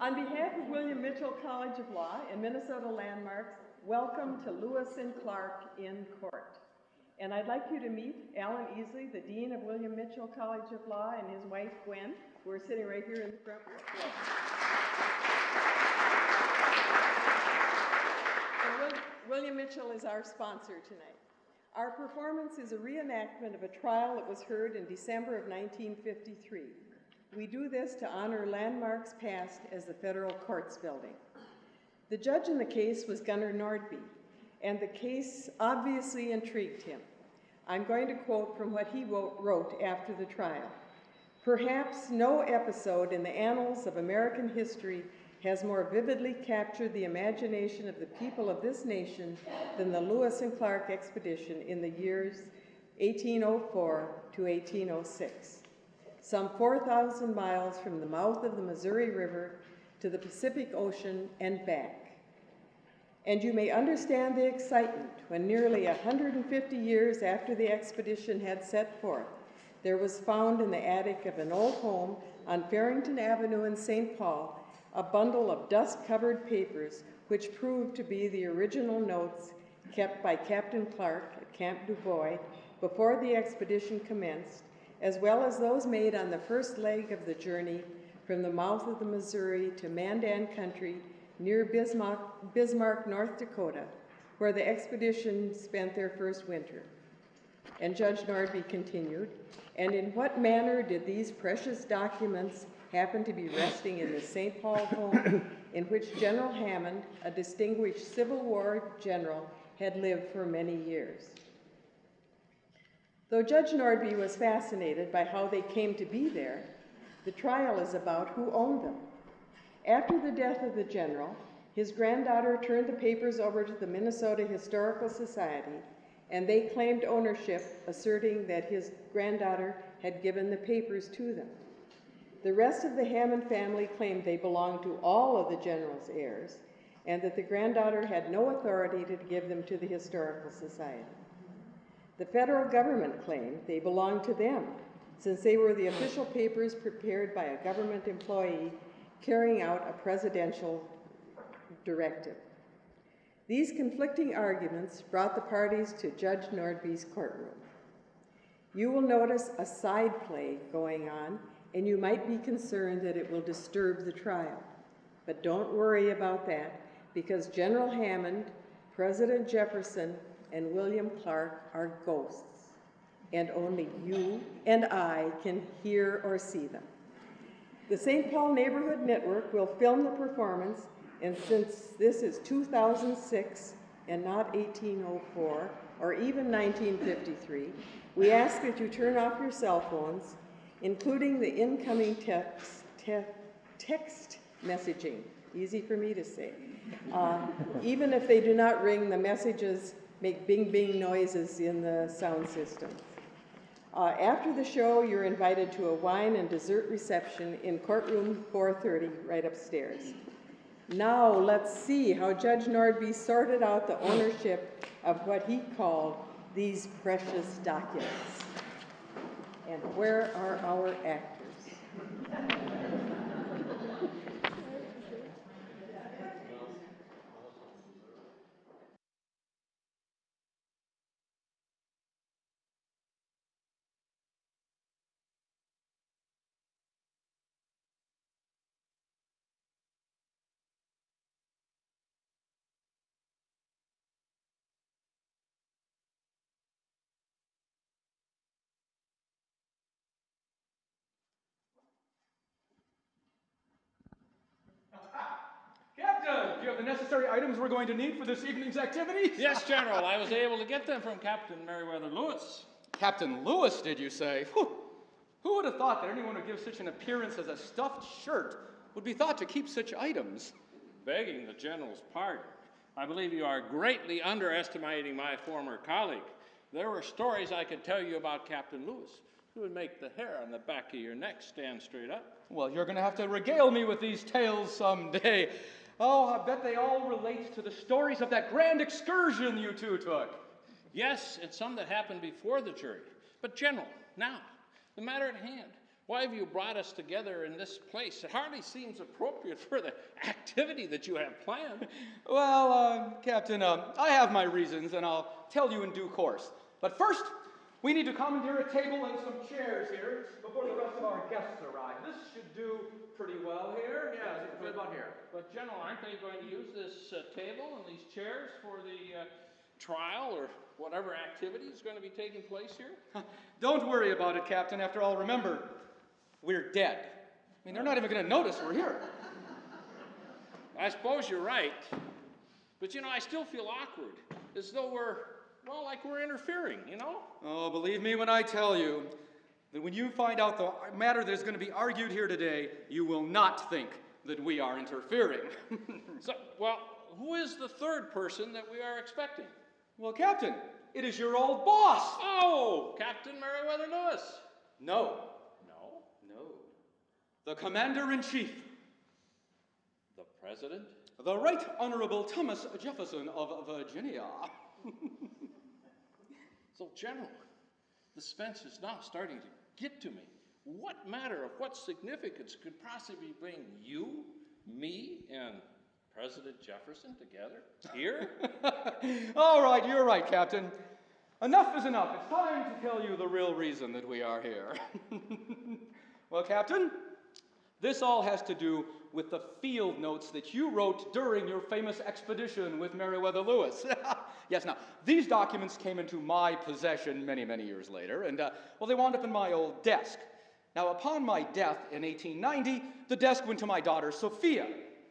On behalf of William Mitchell College of Law and Minnesota Landmarks, welcome to Lewis and Clark in court. And I'd like you to meet Alan Easley, the Dean of William Mitchell College of Law, and his wife Gwen, who are sitting right here in the front row. William Mitchell is our sponsor tonight. Our performance is a reenactment of a trial that was heard in December of 1953. We do this to honor landmarks past as the federal courts building. The judge in the case was Gunnar Nordby, and the case obviously intrigued him. I'm going to quote from what he wrote after the trial. Perhaps no episode in the annals of American history has more vividly captured the imagination of the people of this nation than the Lewis and Clark expedition in the years 1804 to 1806. Some 4,000 miles from the mouth of the Missouri River to the Pacific Ocean and back. And you may understand the excitement when nearly 150 years after the expedition had set forth, there was found in the attic of an old home on Farrington Avenue in St. Paul a bundle of dust covered papers which proved to be the original notes kept by Captain Clark at Camp Dubois before the expedition commenced, as well as those made on the first leg of the journey from the mouth of the Missouri to Mandan Country near Bismarck, Bismarck, North Dakota, where the expedition spent their first winter. And Judge Nordby continued, and in what manner did these precious documents happen to be resting in the St. Paul home in which General Hammond, a distinguished Civil War general, had lived for many years? Though Judge Nordby was fascinated by how they came to be there, the trial is about who owned them. After the death of the general, his granddaughter turned the papers over to the Minnesota Historical Society, and they claimed ownership, asserting that his granddaughter had given the papers to them. The rest of the Hammond family claimed they belonged to all of the general's heirs, and that the granddaughter had no authority to give them to the Historical Society. The federal government claimed they belonged to them, since they were the official papers prepared by a government employee carrying out a presidential directive. These conflicting arguments brought the parties to Judge Nordby's courtroom. You will notice a side play going on, and you might be concerned that it will disturb the trial. But don't worry about that, because General Hammond, President Jefferson, and William Clark are ghosts, and only you and I can hear or see them. The St. Paul Neighborhood Network will film the performance, and since this is 2006 and not 1804 or even 1953, we ask that you turn off your cell phones, including the incoming text, te text messaging, easy for me to say. Uh, even if they do not ring, the messages make bing bing noises in the sound system. Uh, after the show, you're invited to a wine and dessert reception in courtroom 430 right upstairs. Now let's see how Judge Nordby sorted out the ownership of what he called these precious documents. And where are our actors? Captain, do you have the necessary items we're going to need for this evening's activities? Yes, General, I was able to get them from Captain Meriwether Lewis. Captain Lewis, did you say? Whew. Who would have thought that anyone who gives such an appearance as a stuffed shirt would be thought to keep such items? Begging the General's pardon, I believe you are greatly underestimating my former colleague. There were stories I could tell you about Captain Lewis who would make the hair on the back of your neck stand straight up. Well, you're going to have to regale me with these tales someday. Oh, I bet they all relate to the stories of that grand excursion you two took. Yes, and some that happened before the jury. But, General, now, the matter at hand. Why have you brought us together in this place? It hardly seems appropriate for the activity that you have planned. Well, uh, Captain, um, I have my reasons, and I'll tell you in due course. But first, we need to commandeer a table and some chairs here before the rest of our guests arrive. This should do pretty well here. Yeah, it's about here. But, General, aren't they going to use this uh, table and these chairs for the uh, trial or whatever activity is going to be taking place here? Don't worry about it, Captain. After all, remember, we're dead. I mean, they're not even going to notice we're here. I suppose you're right. But, you know, I still feel awkward, as though we're, well, like we're interfering, you know? Oh, believe me when I tell you that when you find out the matter that is going to be argued here today, you will not think that we are interfering. So, well, who is the third person that we are expecting? well, Captain, it is your old boss. Oh, Captain Meriwether Lewis. No, No, no. The Commander in Chief, the President. the Right Honorable Thomas Jefferson of Virginia. So, General, the suspense is now starting to get to me. What matter of what significance could possibly bring you, me, and President Jefferson together here? All right, you're right, Captain. Enough is enough. It's time to tell you the real reason that we are here. well, Captain, this all has to do with the field notes that you wrote during your famous expedition with Meriwether Lewis. yes, now, these documents came into my possession many, many years later, and, uh, well, they wound up in my old desk. Now, upon my death in 1890, the desk went to my daughter, Sophia.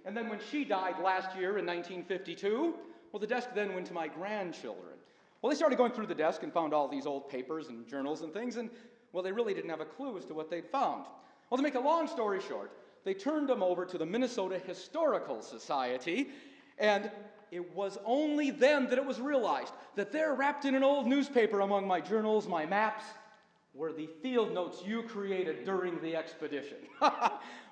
And then when she died last year in 1952, well, the desk then went to my grandchildren. Well, they started going through the desk and found all these old papers and journals and things, and, well, they really didn't have a clue as to what they'd found. Well, to make a long story short, they turned them over to the Minnesota Historical Society, and it was only then that it was realized that there, wrapped in an old newspaper among my journals, my maps, were the field notes you created during the expedition.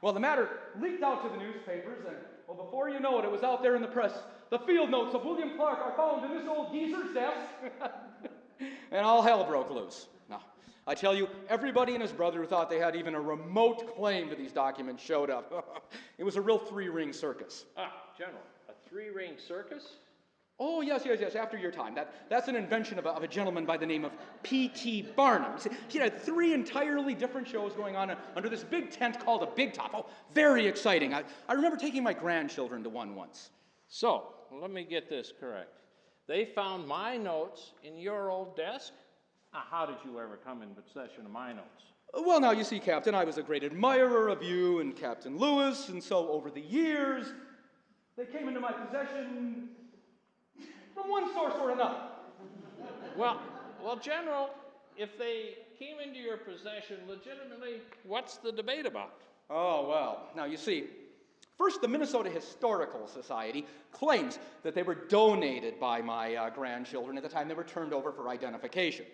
well, the matter leaked out to the newspapers, and well, before you know it, it was out there in the press. The field notes of William Clark are found in this old geezer's desk. and all hell broke loose. I tell you, everybody and his brother who thought they had even a remote claim to these documents showed up. it was a real three ring circus. ah, General, a three ring circus? Oh, yes, yes, yes, after your time. That, that's an invention of a, of a gentleman by the name of P.T. Barnum. See, He had three entirely different shows going on uh, under this big tent called a Big Top. Oh, very exciting. I, I remember taking my grandchildren to one once. So, let me get this correct. They found my notes in your old desk? Ah, how did you ever come in possession of my notes? Uh, Well, now, you see, Captain, I was a great admirer of you and Captain Lewis, and so over the years, they came into my possession from one source or another. Well, well, General, if they came into your possession legitimately, what's the debate about? Oh, well. Now, you see, first, the Minnesota Historical Society claims that they were donated by my uh, grandchildren at the time they were turned over for identification.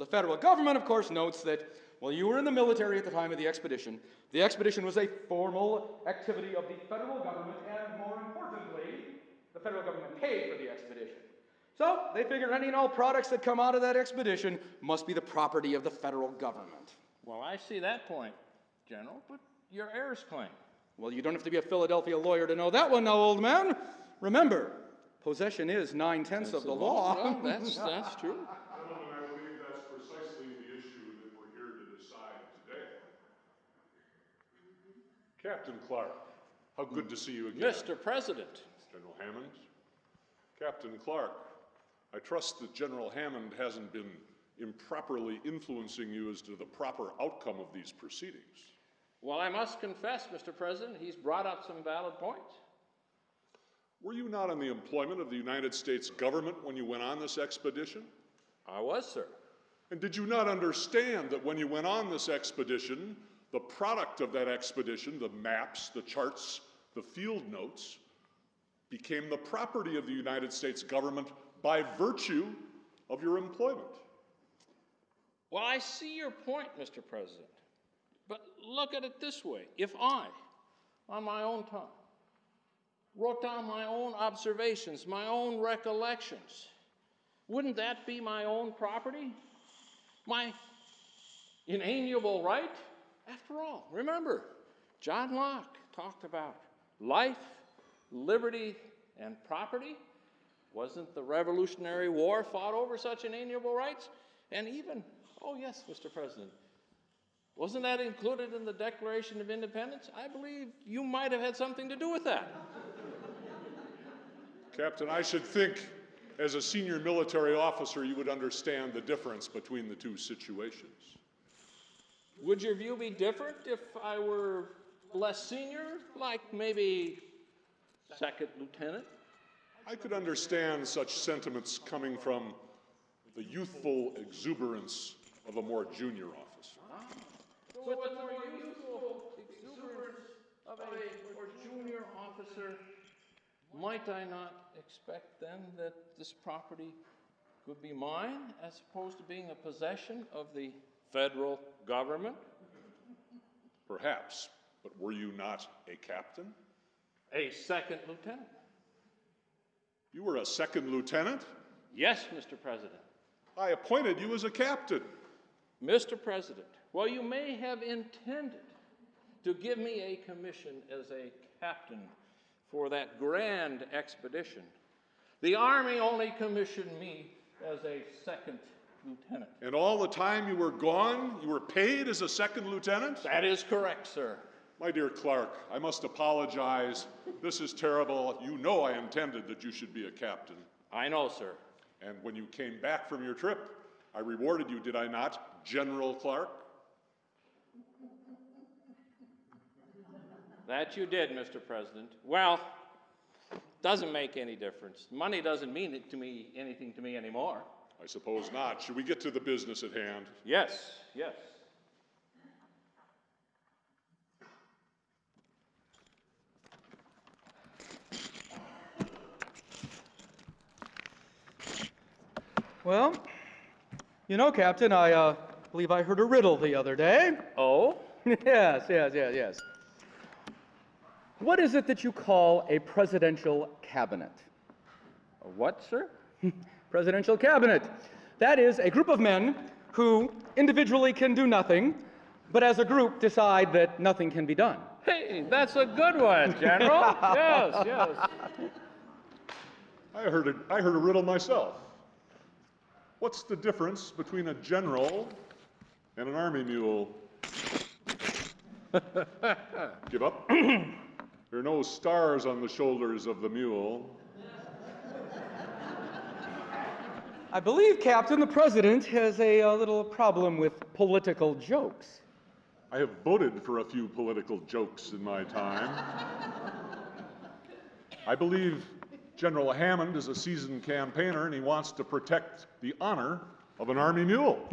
Well, the federal government, of course, notes that, well, you were in the military at the time of the expedition. The expedition was a formal activity of the federal government, and more importantly, the federal government paid for the expedition. So, they figure any and all products that come out of that expedition must be the property of the federal government. Well, I see that point, General, but your heirs claim. Well, you don't have to be a Philadelphia lawyer to know that one now, old man. Remember, possession is nine tenths of the law. Well, that's, that's true. Gentlemen, I believe that's precisely the issue that we're here to decide today. Captain Clark, how good to see you again. Mr. President, General Hammond. Captain Clark, I trust that General Hammond hasn't been improperly influencing you as to the proper outcome of these proceedings. well, I must confess, Mr. President, he's brought up some valid points. Were you not in the employment of the United States government when you went on this expedition? I was, sir. And did you not understand that when you went on this expedition, the product of that expedition, the maps, the charts, the field notes, became the property of the United States government by virtue of your employment? Well, I see your point, Mr. President. But look at it this way if I, on my own time, wrote down my own observations, my own recollections, wouldn't that be my own property? My inalienable right? After all, remember, John Locke talked about life, liberty, and property. Wasn't the Revolutionary War fought over such inalienable rights? And even, oh yes, Mr. President, wasn't that included in the Declaration of Independence? I believe you might have had something to do with that. Captain, I should think, as a senior military officer, you would understand the difference between the two situations. Would your view be different if I were less senior, like maybe second lieutenant? I could understand such sentiments coming from the youthful exuberance of a more junior officer. Ah. With the more youthful exuberance of a or junior officer, might I not expect then that this property could be mine as opposed to being a possession of the federal government? Perhaps, but were you not a captain? A second lieutenant? You were a second lieutenant? Yes, Mr. President. I appointed you as a captain. Mr. President, while you may have intended to give me a commission as a captain for that grand expedition, the Army only commissioned me as a second lieutenant. And all the time you were gone, you were paid as a second lieutenant? That is correct, sir. My dear Clark, I must apologize. This is terrible. You know I intended that you should be a captain. I know, sir. And when you came back from your trip, I rewarded you, did I not, General Clark? That you did, Mr. President. Well, doesn't make any difference. Money doesn't mean it to me anything to me anymore. I suppose not. Should we get to the business at hand? Yes, yes. Well, you know, Captain, I uh, believe I heard a riddle the other day. Oh? yes, yes, yes, yes. What is it that you call a presidential cabinet? A What, sir? Presidential cabinet. That is a group of men who individually can do nothing, but as a group decide that nothing can be done. Hey, that's a good one, General. yes, yes. I heard a, I heard a riddle myself. What's the difference between a general and an army mule? Give up? there are no stars on the shoulders of the mule. I believe, Captain, the president has a, uh little problem with political jokes. I have voted for a few political jokes in my time. I believe General Hammond is a seasoned campaigner and he wants to protect the honor of an army mule.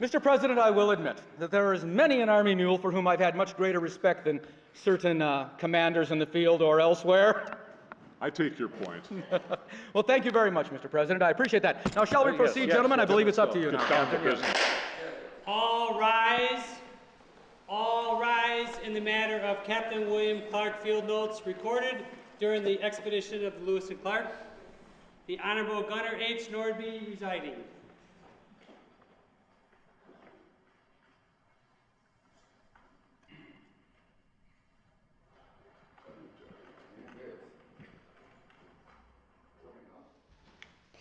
Mr. President, I will admit that there is many an Army mule for whom I've had much greater respect than certain uh, commanders in the field or elsewhere. I take your point. well, thank you very much, Mr. President. I appreciate that. Now, shall we Very proceed, Yes, gentlemen? I believe it's up to you now. Get down to business. All rise. All rise in the matter of Captain William Clark field notes recorded during the expedition of Lewis and Clark. The Honorable Gunnar H. Nordby residing.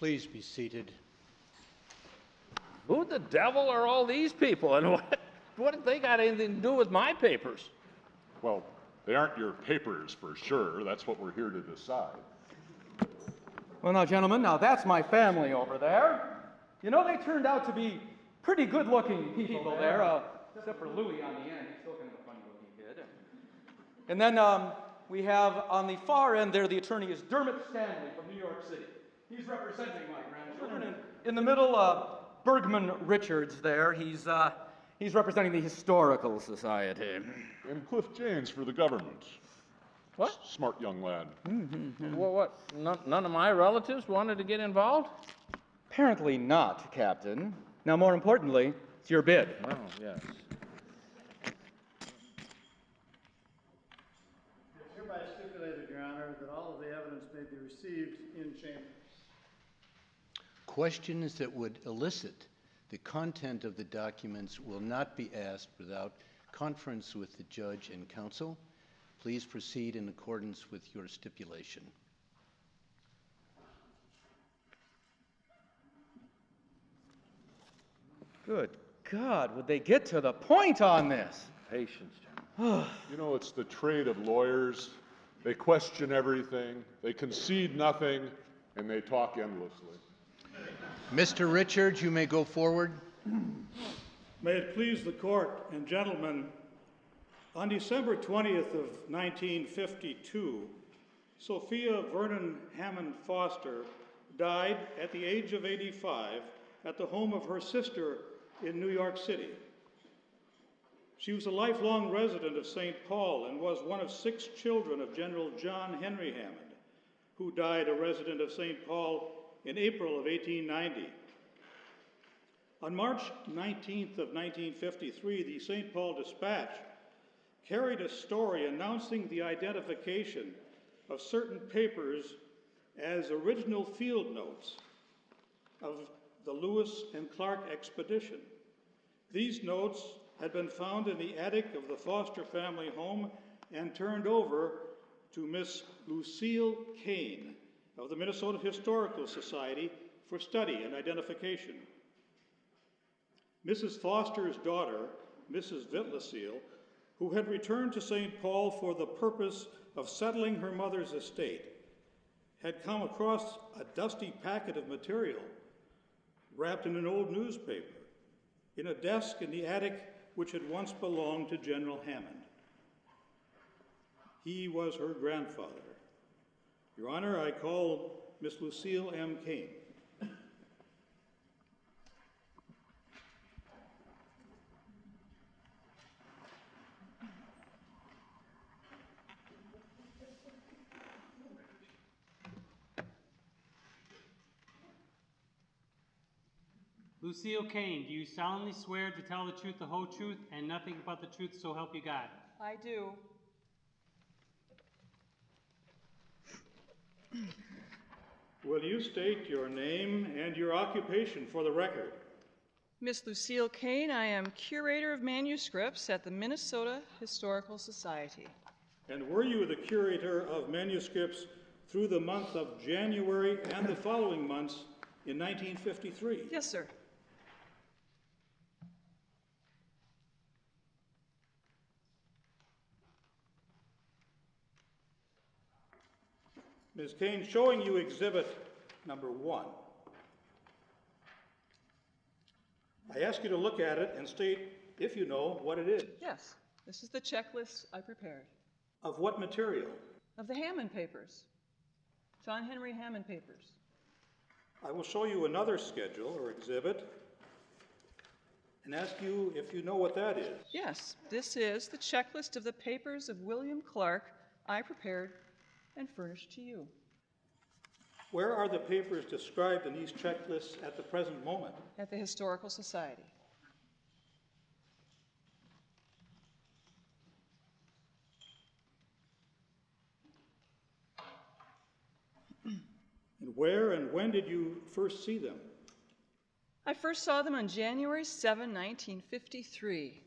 Please be seated. Who the devil are all these people and what, what have they got anything to do with my papers? Well, they aren't your papers for sure. That's what we're here to decide. Well, now, gentlemen, now that's my family over there. You know, they turned out to be pretty good looking people there, uh, except for Louis on the end. He's still kind of a funny looking kid. And then um, we have on the far end there, the attorney is Dermot Stanley from New York City. He's representing my grandchildren. In the middle, uh, Bergman Richards there. He's, uh, he's representing the Historical Society. And Cliff James for the government. What? Smart young lad. What, what? None, none of my relatives wanted to get involved? Apparently not, Captain. Now, more importantly, it's your bid. Oh, yes. It's hereby stipulated, Your Honor, that all of the evidence may be received in chambers. Questions that would elicit The content of the documents will not be asked without conference with the judge and counsel. Please proceed in accordance with your stipulation. Good God, would they get to the point on this? Patience, General. You know, it's the trade of lawyers. They question everything, they concede nothing, and they talk endlessly. Mr. Richards, you may go forward. May it please the court and gentlemen, on December 20th of 1952, Sophia Vernon Hammond Foster died at the age of 85 at the home of her sister in New York City. She was a lifelong resident of St. Paul and was one of six children of General John Henry Hammond, who died a resident of St. Paul in April of 1890. On March 19th of 1953, the St. Paul Dispatch carried a story announcing the identification of certain papers as original field notes of the Lewis and Clark expedition. These notes had been found in the attic of the Foster family home and turned over to Miss Lucile Kane of the Minnesota Historical Society for study and identification. Mrs. Foster's daughter, Mrs. Vitlaseal, who had returned to St. Paul for the purpose of settling her mother's estate, had come across a dusty packet of material wrapped in an old newspaper in a desk in the attic which had once belonged to General Hammond. He was her grandfather. Your Honor, I call Miss Lucile M. Kane. Lucile Kane, do you solemnly swear to tell the truth, the whole truth, and nothing but the truth, so help you God? I do. Will you state your name and your occupation for the record? Miss Lucile Kane, I am curator of manuscripts at the Minnesota Historical Society. And were you the curator of manuscripts through the month of January and the following months in 1953? Yes, sir. Ms. Kane, showing you exhibit number one. I ask you to look at it and state if you know what it is. Yes, this is the checklist I prepared Of what material? of the Hammond papers, John Henry Hammond papers. I will show you another schedule or exhibit and ask you if you know what that is. Yes, this is the checklist of the papers of William Clark I prepared and furnished to you. Where are the papers described in these checklists at the present moment? At the Historical Society. And where and when did you first see them? I first saw them on January 7, 1953.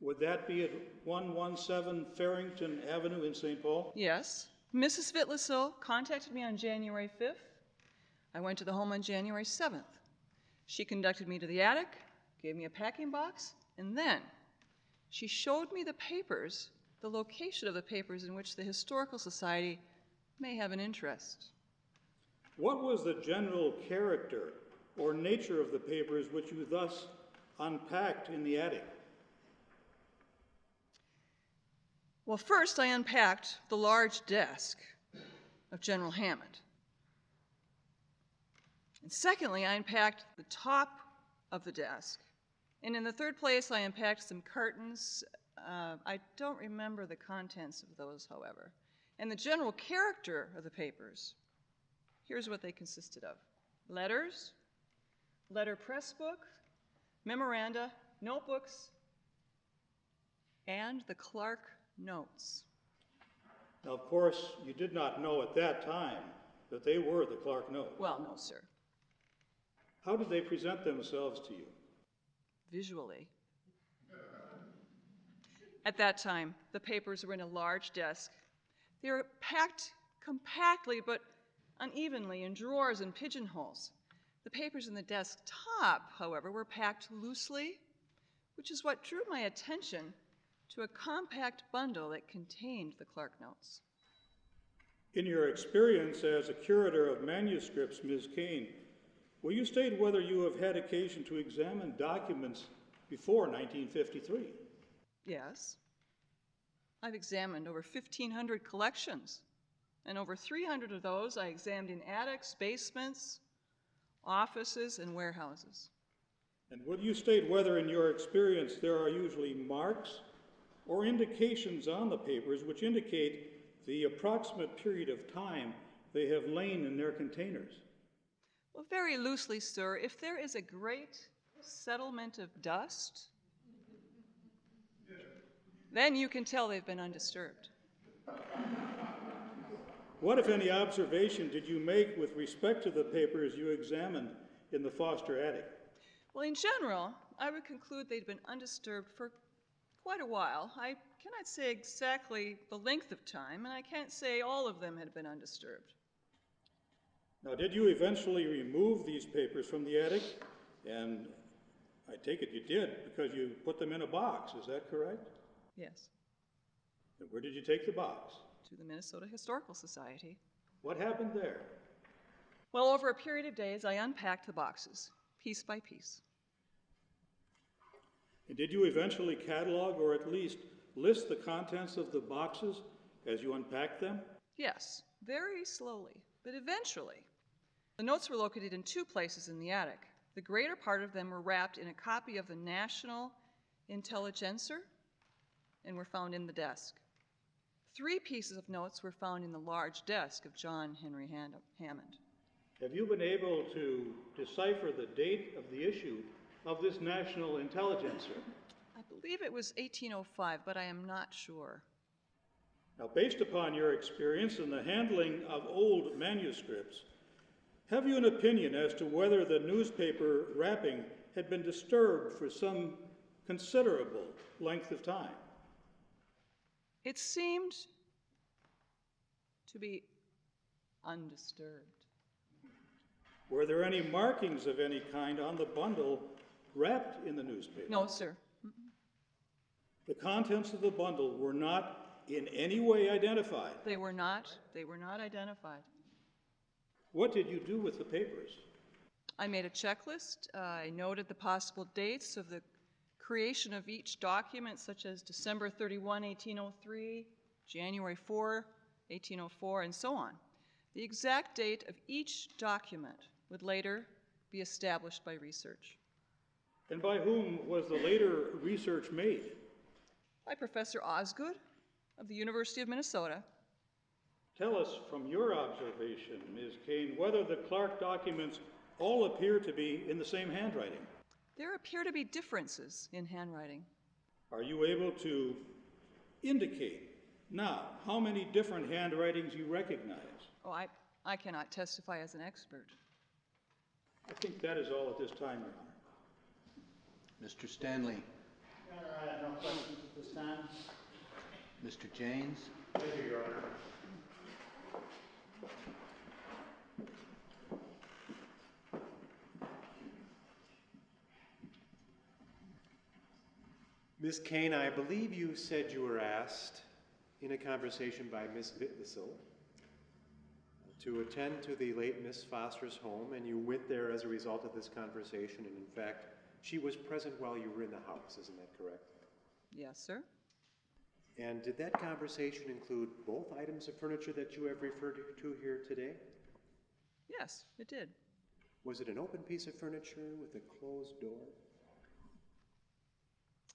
Would that be at 117 Farrington Avenue in St. Paul? Yes. Mrs. Vitlasil contacted me on January 5th. I went to the home on January 7th. She conducted me to the attic, gave me a packing box, and then she showed me the papers, the location of the papers in which the Historical Society may have an interest. What was the general character or nature of the papers which you thus unpacked in the attic? Well, first I unpacked the large desk of General Hammond. And secondly, I unpacked the top of the desk. And in the third place, I unpacked some curtains. Uh, I don't remember the contents of those, however. And the general character of the papers here's what they consisted of letters, letter press book, memoranda, notebooks, and the Clark notes. Now, of course, you did not know at that time that they were the Clark notes. Well, no, sir. How did they present themselves to you? visually. At that time, the papers were in a large desk. They were packed compactly but unevenly in drawers and pigeonholes. The papers in the desk top, however, were packed loosely, which is what drew my attention to a compact bundle that contained the Clark notes. In your experience as a curator of manuscripts, Ms. Kane, will you state whether you have had occasion to examine documents before 1953? Yes. I've examined over 1,500 collections, and over 300 of those I examined in attics, basements, offices, and warehouses. And will you state whether, in your experience, there are usually marks or indications on the papers which indicate the approximate period of time they have lain in their containers? Well, very loosely, sir, if there is a great settlement of dust, then you can tell they've been undisturbed. What, if any, observation did you make with respect to the papers you examined in the Foster attic? Well, in general, I would conclude they'd been undisturbed for quite a while. I cannot say exactly the length of time, and I can't say all of them had been undisturbed. Now, did you eventually remove these papers from the attic? And I take it you did because you put them in a box, is that correct? Yes, And where did you take the box? to the Minnesota Historical Society. What happened there? Well, over a period of days, I unpacked the boxes, piece by piece. And did you eventually catalog or at least list the contents of the boxes as you unpacked them? Yes, very slowly, but eventually. The notes were located in two places in the attic. The greater part of them were wrapped in a copy of the National Intelligencer and were found in the desk. Three pieces of notes were found in the large desk of John Henry Hammond. Have you been able to decipher the date of the issue of this National Intelligencer? I believe it was 1805, but I am not sure. Now, based upon your experience in the handling of old manuscripts, have you an opinion as to whether the newspaper wrapping had been disturbed for some considerable length of time? It seemed to be undisturbed. Were there any markings of any kind on the bundle wrapped in the newspaper? No, sir. The contents of the bundle were not in any way identified. They were not. They were not identified. What did you do with the papers? I made a checklist. Uh, I noted the possible dates of the creation of each document, such as December 31, 1803, January 4, 1804, and so on. The exact date of each document would later be established by research. And by whom was the later research made? By Professor Osgood of the University of Minnesota. Tell us from your observation, Ms. Kane, whether the Clark documents all appear to be in the same handwriting. There appear to be differences in handwriting. Are you able to indicate now how many different handwritings you recognize? Oh, I, I cannot testify as an expert. I think that is all at this time, Your Honor. Mr. Stanley, Your Honor, I have no questions at this time. Mr. Janes, Thank you, Your Honor. Ms. Kane, I believe you said you were asked in a conversation by Miss Vitlisel to attend to the late Miss Foster's home, and you went there as a result of this conversation, and in fact, she was present while you were in the house, isn't that correct? Yes, sir. And did that conversation include both items of furniture that you have referred to here today? Yes, it did. Was it an open piece of furniture with a closed door?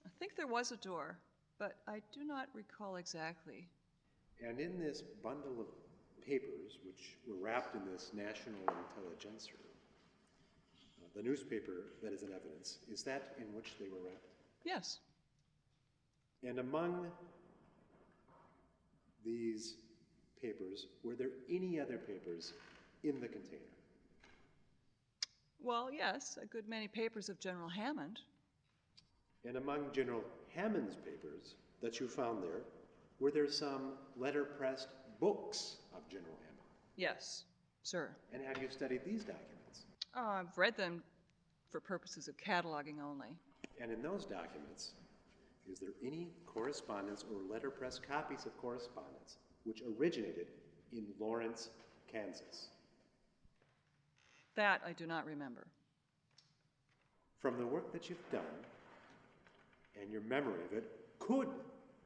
I think there was a door, but I do not recall exactly. And in this bundle of papers, which were wrapped in this National Intelligencer, the newspaper that is in evidence, is that in which they were wrapped? Yes, And among these papers, were there any other papers in the container? Well, yes, a good many papers of General Hammond. And among General Hammond's papers that you found there, were there some letterpressed books of General Hammond? Yes, sir. And have you studied these documents? Oh, I've read them for purposes of cataloging only. And in those documents, is there any correspondence or letterpress copies of correspondence which originated in Lawrence, Kansas? That I do not remember. From the work that you've done and your memory of it, could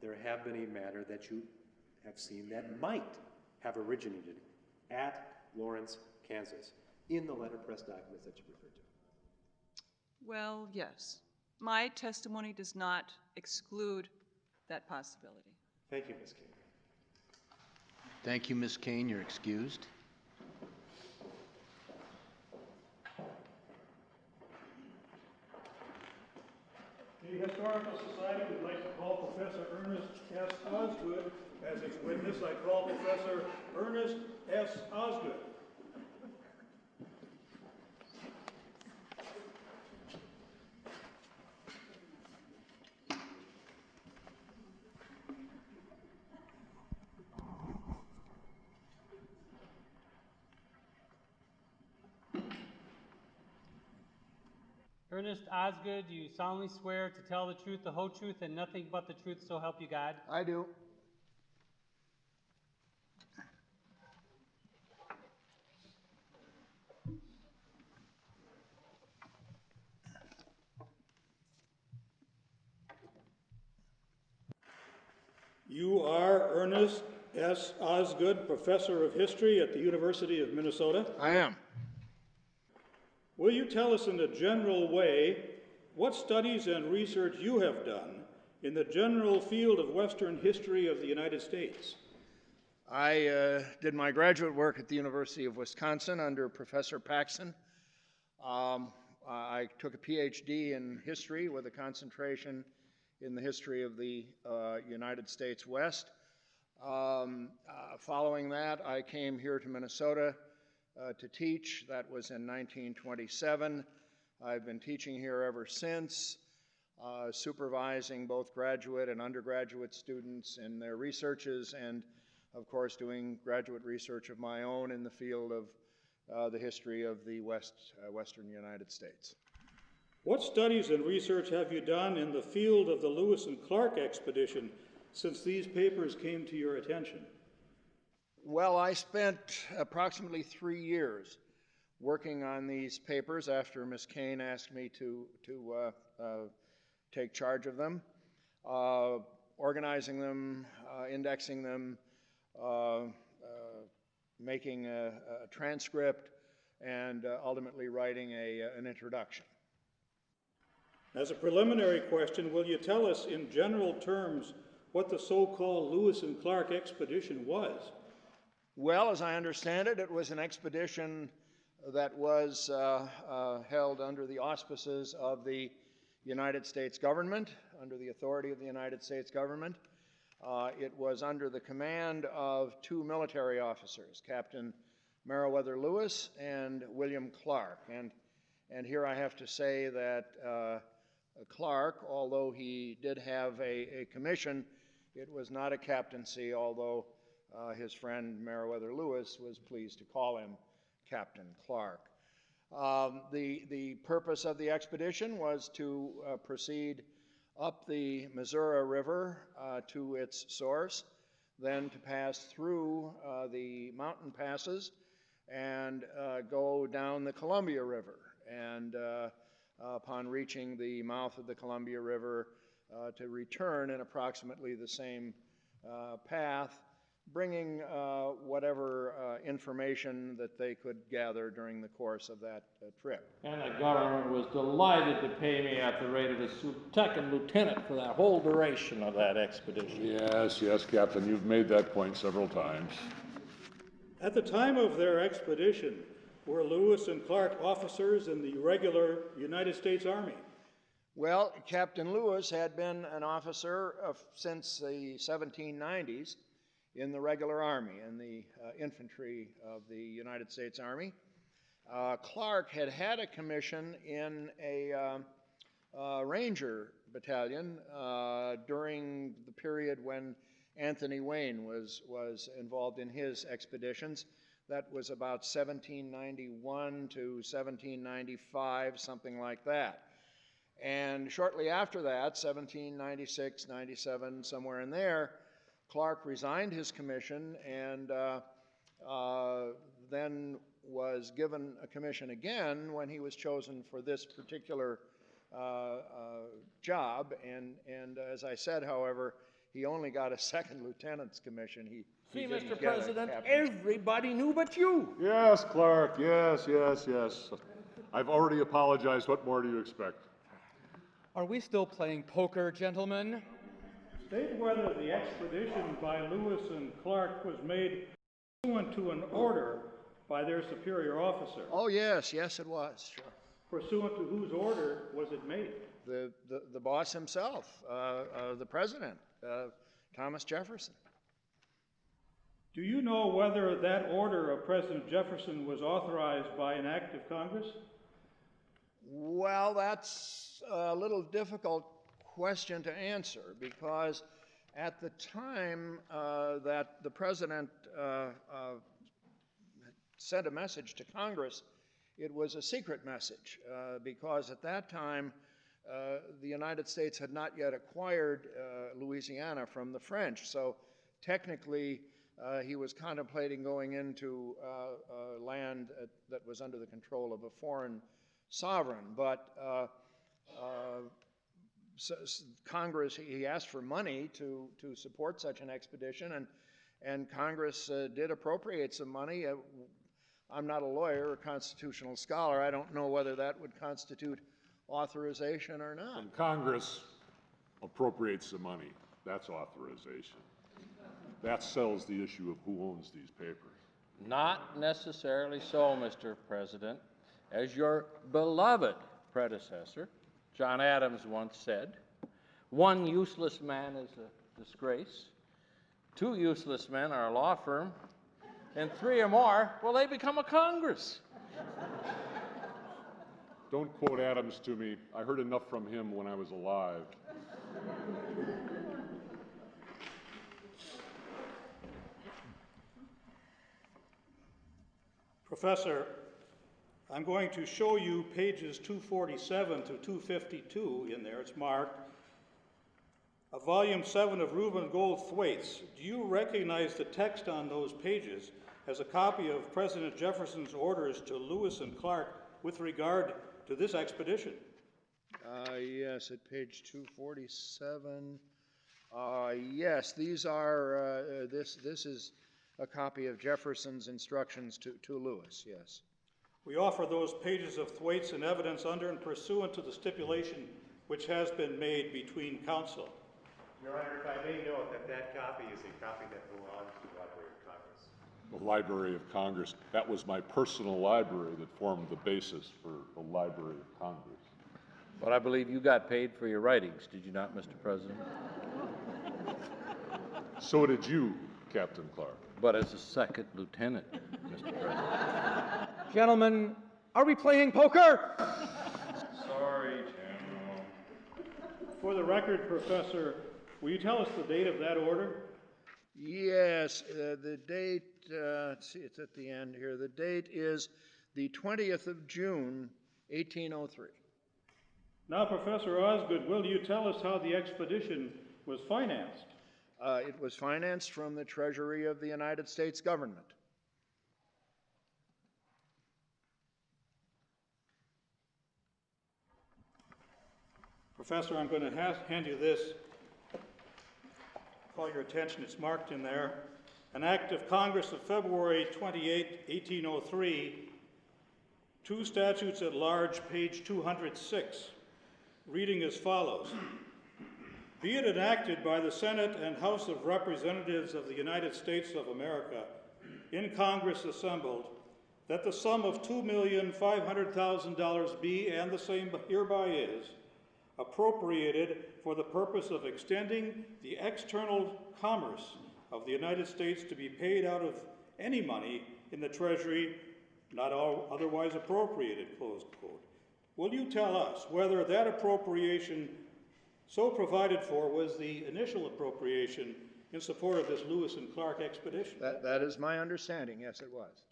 there have been a matter that you have seen that might have originated at Lawrence, Kansas, in the letterpress documents that you referred to? Well, yes. My testimony does not exclude that possibility. Thank you, Ms. Kane. Thank you, Ms. Kane. You're excused. The Historical Society would like to call Professor Ernest S. Osgood as its witness. I call Professor Ernest S. Osgood. Ernest Osgood, do you solemnly swear to tell the truth, the whole truth, and nothing but the truth, so help you God? I do. You are Ernest S. Osgood, Professor of History at the University of Minnesota. I am. Will you tell us in a general way what studies and research you have done in the general field of Western history of the United States? I uh, did my graduate work at the University of Wisconsin under Professor Paxson. Um, I took a PhD in history with a concentration in the history of the uh, United States West. Um, uh, following that, I came here to Minnesota uh, to teach. That was in 1927. I've been teaching here ever since, uh, supervising both graduate and undergraduate students in their researches, and of course, doing graduate research of my own in the field of uh, the history of the West, uh, Western United States. What studies and research have you done in the field of the Lewis and Clark expedition since these papers came to your attention? Well, I spent approximately three years working on these papers after Ms. Kane asked me to, to uh, uh, take charge of them, uh, organizing them, uh, indexing them, uh, uh, making a, a, transcript, and ultimately writing a, an introduction. As a preliminary question, will you tell us in general terms what the so-called Lewis and Clark expedition was? Well, as I understand it, it was an expedition that was uh, uh, held under the auspices of the United States government, under the authority of the United States government. Uh, it was under the command of two military officers, Captain Meriwether Lewis and William Clark. And, and here I have to say that uh, Clark, although he did have a, a, commission, it was not a captaincy, although uh, his friend Meriwether Lewis was pleased to call him Captain Clark. Um, the, the purpose of the expedition was to uh, proceed up the Missouri River uh, to its source, then to pass through uh, the mountain passes and uh, go down the Columbia River. And uh, upon reaching the mouth of the Columbia River, to return in approximately the same path bringing uh, whatever uh, information that they could gather during the course of that uh, trip. And the government was delighted to pay me at the rate of a second lieutenant for that whole duration of that expedition. Yes, yes, Captain, you've made that point several times. At the time of their expedition, were Lewis and Clark officers in the regular United States Army? Well, Captain Lewis had been an officer of, since the 1790s in the regular army, in the uh, infantry of the United States Army. uh, Clark had had a commission in a um, uh, Ranger battalion uh, during the period when Anthony Wayne was, was involved in his expeditions. That was about 1791 to 1795, something like that. And shortly after that, 1796, 97, somewhere in there, Clark resigned his commission and uh, uh, then was given a commission again when he was chosen for this particular uh, uh, job. And, and as I said, however, he only got a second lieutenant's commission. He, See, he didn't Mr. President, everybody knew but you. Yes, Clark, yes, yes, yes. I've already apologized. What more do you expect? Are we still playing poker, gentlemen? State whether the expedition by Lewis and Clark was made pursuant to an order by their superior officer. Oh, yes, yes, it was, sure. Pursuant to whose order was it made? The, the, the boss himself, uh, uh, the president, uh, Thomas Jefferson. Do you know whether that order of President Jefferson was authorized by an act of Congress? Well, that's a little difficult question to answer because at the time uh, that the president uh, uh, sent a message to Congress, it was a secret message because at that time the United States had not yet acquired Louisiana from the French. So technically, uh, he was contemplating going into uh, uh, land at, that was under the control of a foreign sovereign. But Congress, he asked for money to, to support such an expedition, and, and Congress uh, did appropriate some money. Uh, I'm not a lawyer or constitutional scholar. I don't know whether that would constitute authorization or not. When Congress appropriates the money, that's authorization. That sells the issue of who owns these papers. Not necessarily so, Mr. President. As your beloved predecessor, John Adams, once said, one useless man is a disgrace, two useless men are a law firm, and three or more, well, they become a Congress. Don't quote Adams to me. I heard enough from him when I was alive. Professor, I'm going to show you pages 247 to 252 in there, it's marked. A volume 7 of Reuben Gold Thwaites. Do you recognize the text on those pages as a copy of President Jefferson's orders to Lewis and Clark with regard to this expedition? Uh, yes, at page 247. Uh, yes, these are, uh, this, this is a copy of Jefferson's instructions to, to Lewis, yes. We offer those pages of Thwaites in evidence under and pursuant to the stipulation which has been made between counsel. Your Honor, if I may note that that copy is a copy that belongs to the Library of Congress. The Library of Congress, that was my personal library that formed the basis for the Library of Congress. But I believe you got paid for your writings, did you not, Mr. President? So did you, Captain Clark. But as a second lieutenant, Mr. President. Gentlemen, are we playing poker? Sorry, General. For the record, Professor, will you tell us the date of that order? Yes, uh, the date, uh, let's see, it's at the end here. The date is the 20th of June, 1803. Now, Professor Osgood, will you tell us how the expedition was financed? Uh, it was financed from the Treasury of the United States government. Professor, I'm going to ha- hand you this. Call your attention, it's marked in there. An act of Congress of February 28, 1803, two statutes at large, page 206, reading as follows. Be it enacted by the Senate and House of Representatives of the United States of America, in Congress assembled, that the sum of $2,500,000 be, and the same hereby is, appropriated for the purpose of extending the external commerce of the United States to be paid out of any money in the Treasury not otherwise appropriated, close quote. Will you tell us whether that appropriation so provided for was the initial appropriation in support of this Lewis and Clark expedition? That, that is my understanding, yes, it was.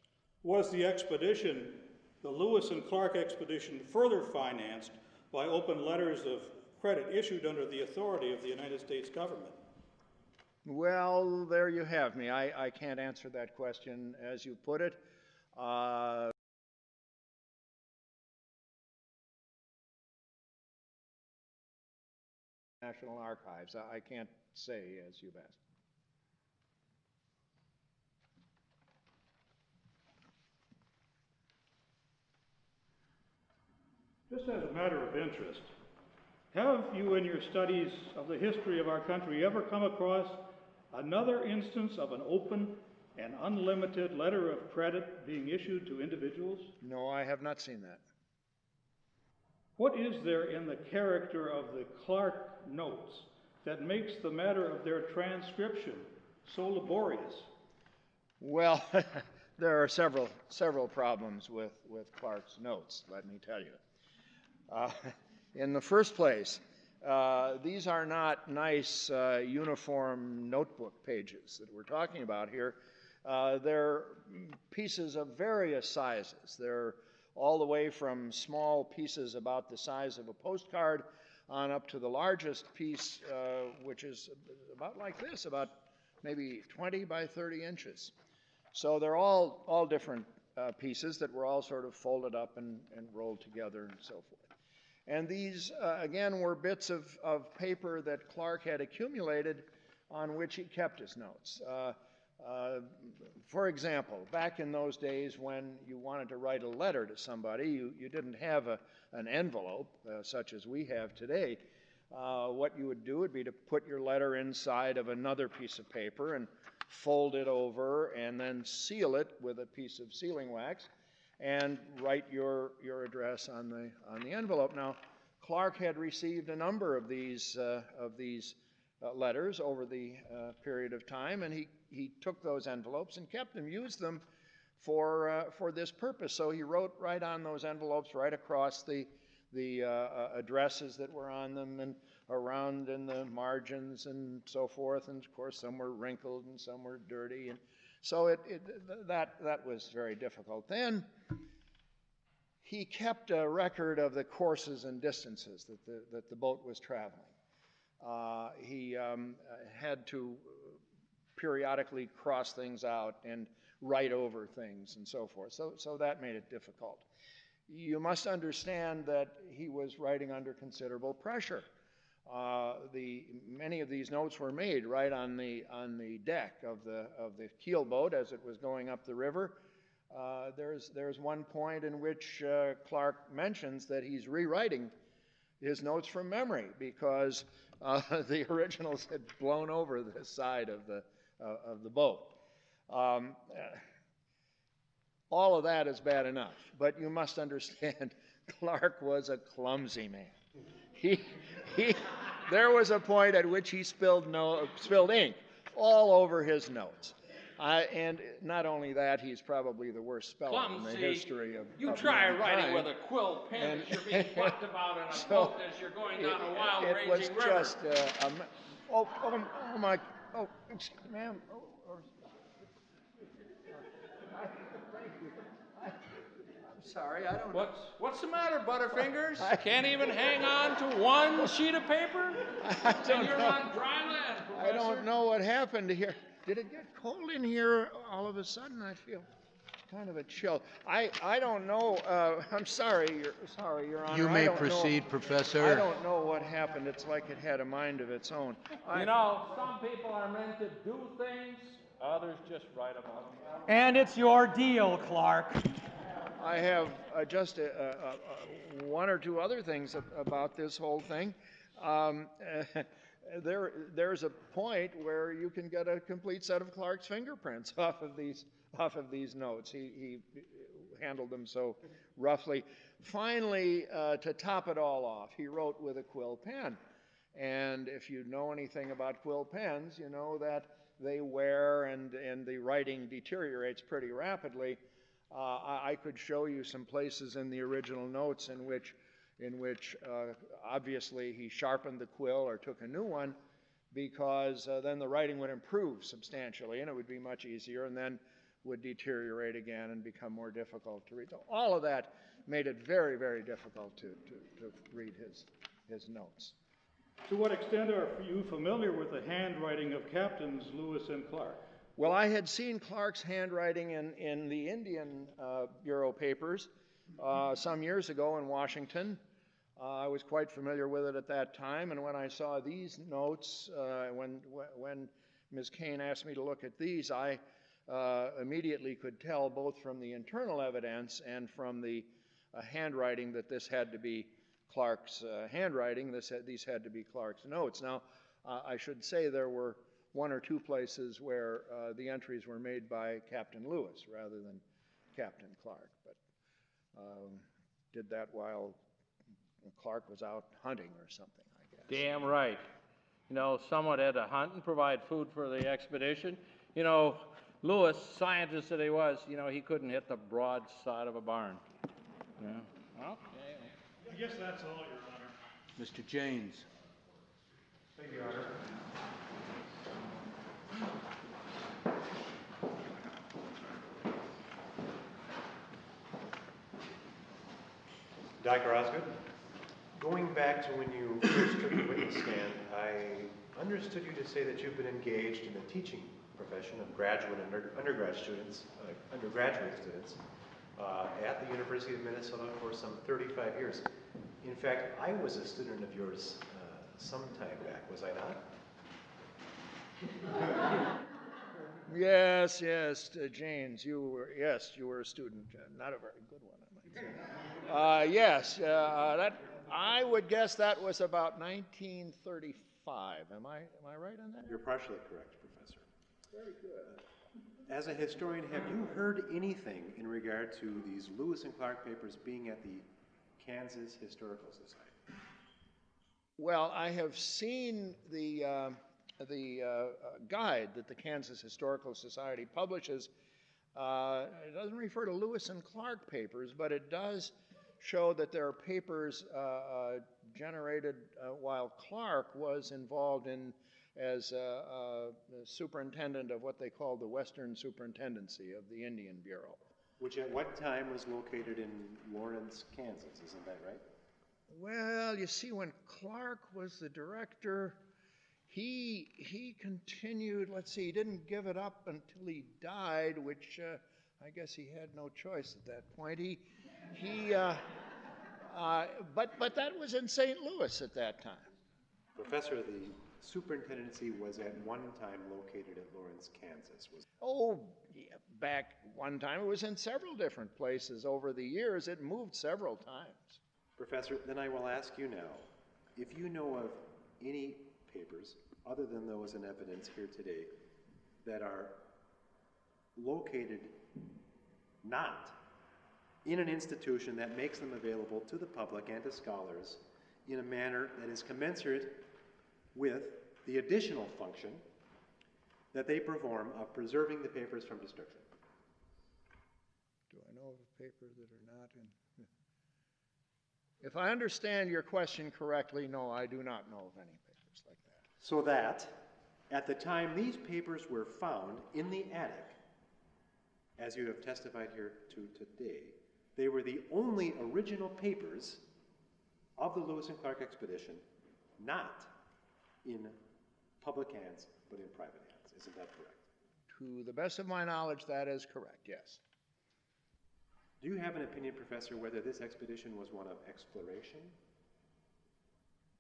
Was the expedition, the Lewis and Clark expedition, further financed by open letters of credit issued under the authority of the United States government? Well, there you have me. I, I can't answer that question as you put it. Uh, National Archives. I, I can't say as you've asked. Just as a matter of interest, have you in your studies of the history of our country ever come across another instance of an open and unlimited letter of credit being issued to individuals? No, I have not seen that. What is there in the character of the Clark notes that makes the matter of their transcription so laborious? Well, there are several several problems with, with Clark's notes, let me tell you. Uh, in the first place, uh, these are not nice uh, uniform notebook pages that we're talking about here. They're pieces of various sizes. They're all the way from small pieces about the size of a postcard on up to the largest piece, uh, which is about like this, about maybe 20 by 30 inches. So they're all, all different uh, pieces that were all sort of folded up and, and rolled together and so forth. And these, uh, again, were bits of, of paper that Clark had accumulated on which he kept his notes. Uh, uh, for example, back in those days when you wanted to write a letter to somebody, you, you didn't have a, an envelope uh, such as we have today. Uh, what you would do would be to put your letter inside of another piece of paper and fold it over and then seal it with a piece of sealing wax and write your, your address on the, on the envelope. Now, Clark had received a number of these, uh, of these uh, letters over the uh, period of time, and he, he took those envelopes and kept them, used them for, uh, for this purpose. So he wrote right on those envelopes, right across the, the uh, uh, addresses that were on them, and around in the margins and so forth. And of course, some were wrinkled and some were dirty. And so it, it, that, that was very difficult. Then he kept a record of the courses and distances that the, that the boat was traveling. Uh, he um, had to periodically cross things out and write over things and so forth. So, so that made it difficult. You must understand that he was writing under considerable pressure. Uh, the, many of these notes were made right on the, on the deck of the, of the keel boat as it was going up the river. Uh, there's, there's one point in which uh, Clark mentions that he's rewriting his notes from memory because the originals had blown over the side of the, of the boat. Um, all of that is bad enough, but you must understand Clark was a clumsy man. He, he, there was a point at which he spilled, no, spilled ink all over his notes. I, and not only that, he's probably the worst speller Clumsy. in the history of. You of try writing with a quill pen And- as you're being plucked about in a So, boat as you're going down a It- wild it was raging river. just uh, a oh, oh, oh my, oh, excuse- ma'am. Oh, oh, I'm sorry, I don't. What's, what's the matter, Butterfingers? I- Can't even hang on to one sheet of paper? I don't And you're know. on dry land, I don't know what happened here. Did it get cold in here all of a sudden? I feel kind of a chill. I, I don't know. Uh, I'm sorry, Your, sorry, Your Honor. You I may don't know- proceed, Professor. I don't know what happened. It's like it had a mind of its own. I- You know, some people are meant to do things, others just write about them. And it's your deal, Clark. I have uh, just a, a, a, one or two other things about this whole thing. Um, there, there's a point where you can get a complete set of Clark's fingerprints off of these, off of these notes. He, he handled them so roughly. Finally, uh, to top it all off, he wrote with a quill pen. And if you know anything about quill pens, you know that they wear and, and the writing deteriorates pretty rapidly. Uh, I, could show you some places in the original notes in which, in which uh, obviously he sharpened the quill or took a new one because uh, then the writing would improve substantially and it would be much easier and then would deteriorate again and become more difficult to read. So all of that made it very, very difficult to, to, to read his, his notes. To what extent are you familiar with the handwriting of Captains Lewis and Clark? Well, I had seen Clark's handwriting in, in the Indian uh, Bureau papers uh, some years ago in Washington. Uh, I was quite familiar with it at that time, and when I saw these notes, uh, when, when Ms. Kane asked me to look at these, I uh, immediately could tell both from the internal evidence and from the uh, handwriting that this had to be Clark's handwriting. This these had to be Clark's notes. Now, I should say there were one or two places where uh, the entries were made by Captain Lewis rather than Captain Clark, but um, did that while Clark was out hunting or something, I guess. Damn right. You know, someone had to hunt and provide food for the expedition. You know, Lewis, scientist that he was, you know, he couldn't hit the broad side of a barn. Yeah. Okay. I guess that's all, Your Honor. Mr. Janes. Thank you, Your Honor. Dr. Osgood, going back to when you first took the witness stand, I understood you to say that you've been engaged in the teaching profession of graduate and under, undergrad students, uh, undergraduate students, uh, at the University of Minnesota for some 35 years. In fact, I was a student of yours uh, some time back, was I not? yes, yes, uh, James, you were, yes, you were a student, uh, not a very good one, I might say. Uh, yes, uh, that I would guess that was about 1935. Am I am I right on that? You're partially correct, Professor. Very good. As a historian, have you heard anything in regard to these Lewis and Clark papers being at the Kansas Historical Society? Well, I have seen the uh, the uh, guide that the Kansas Historical Society publishes. Uh, it doesn't refer to Lewis and Clark papers, but it does show that there are papers uh, uh, generated uh, while Clark was involved in as superintendent of what they called the Western Superintendency of the Indian Bureau. Which at what time was located in Lawrence, Kansas, isn't that right? Well, you see, when Clark was the director, he he continued. Let's see, he didn't give it up until he died, which uh, I guess he had no choice at that point. He he, uh, uh, but, but that was in St. Louis at that time. Professor, the superintendency was at one time located at Lawrence, Kansas. Was oh, yeah, back one time. It was in several different places over the years. It moved several times. Professor, then I will ask you now if you know of any papers other than those in evidence here today that are located not in an institution that makes them available to the public and to scholars in a manner that is commensurate with the additional function that they perform of preserving the papers from destruction. Do I know of papers that are not in? If I understand your question correctly, no, I do not know of any papers like that. So that at the time these papers were found in the attic, as you have testified here to today, they were the only original papers of the Lewis and Clark expedition, not in public hands, but in private hands. Isn't that correct? To the best of my knowledge, that is correct, yes. Do you have an opinion, Professor, whether this expedition was one of exploration,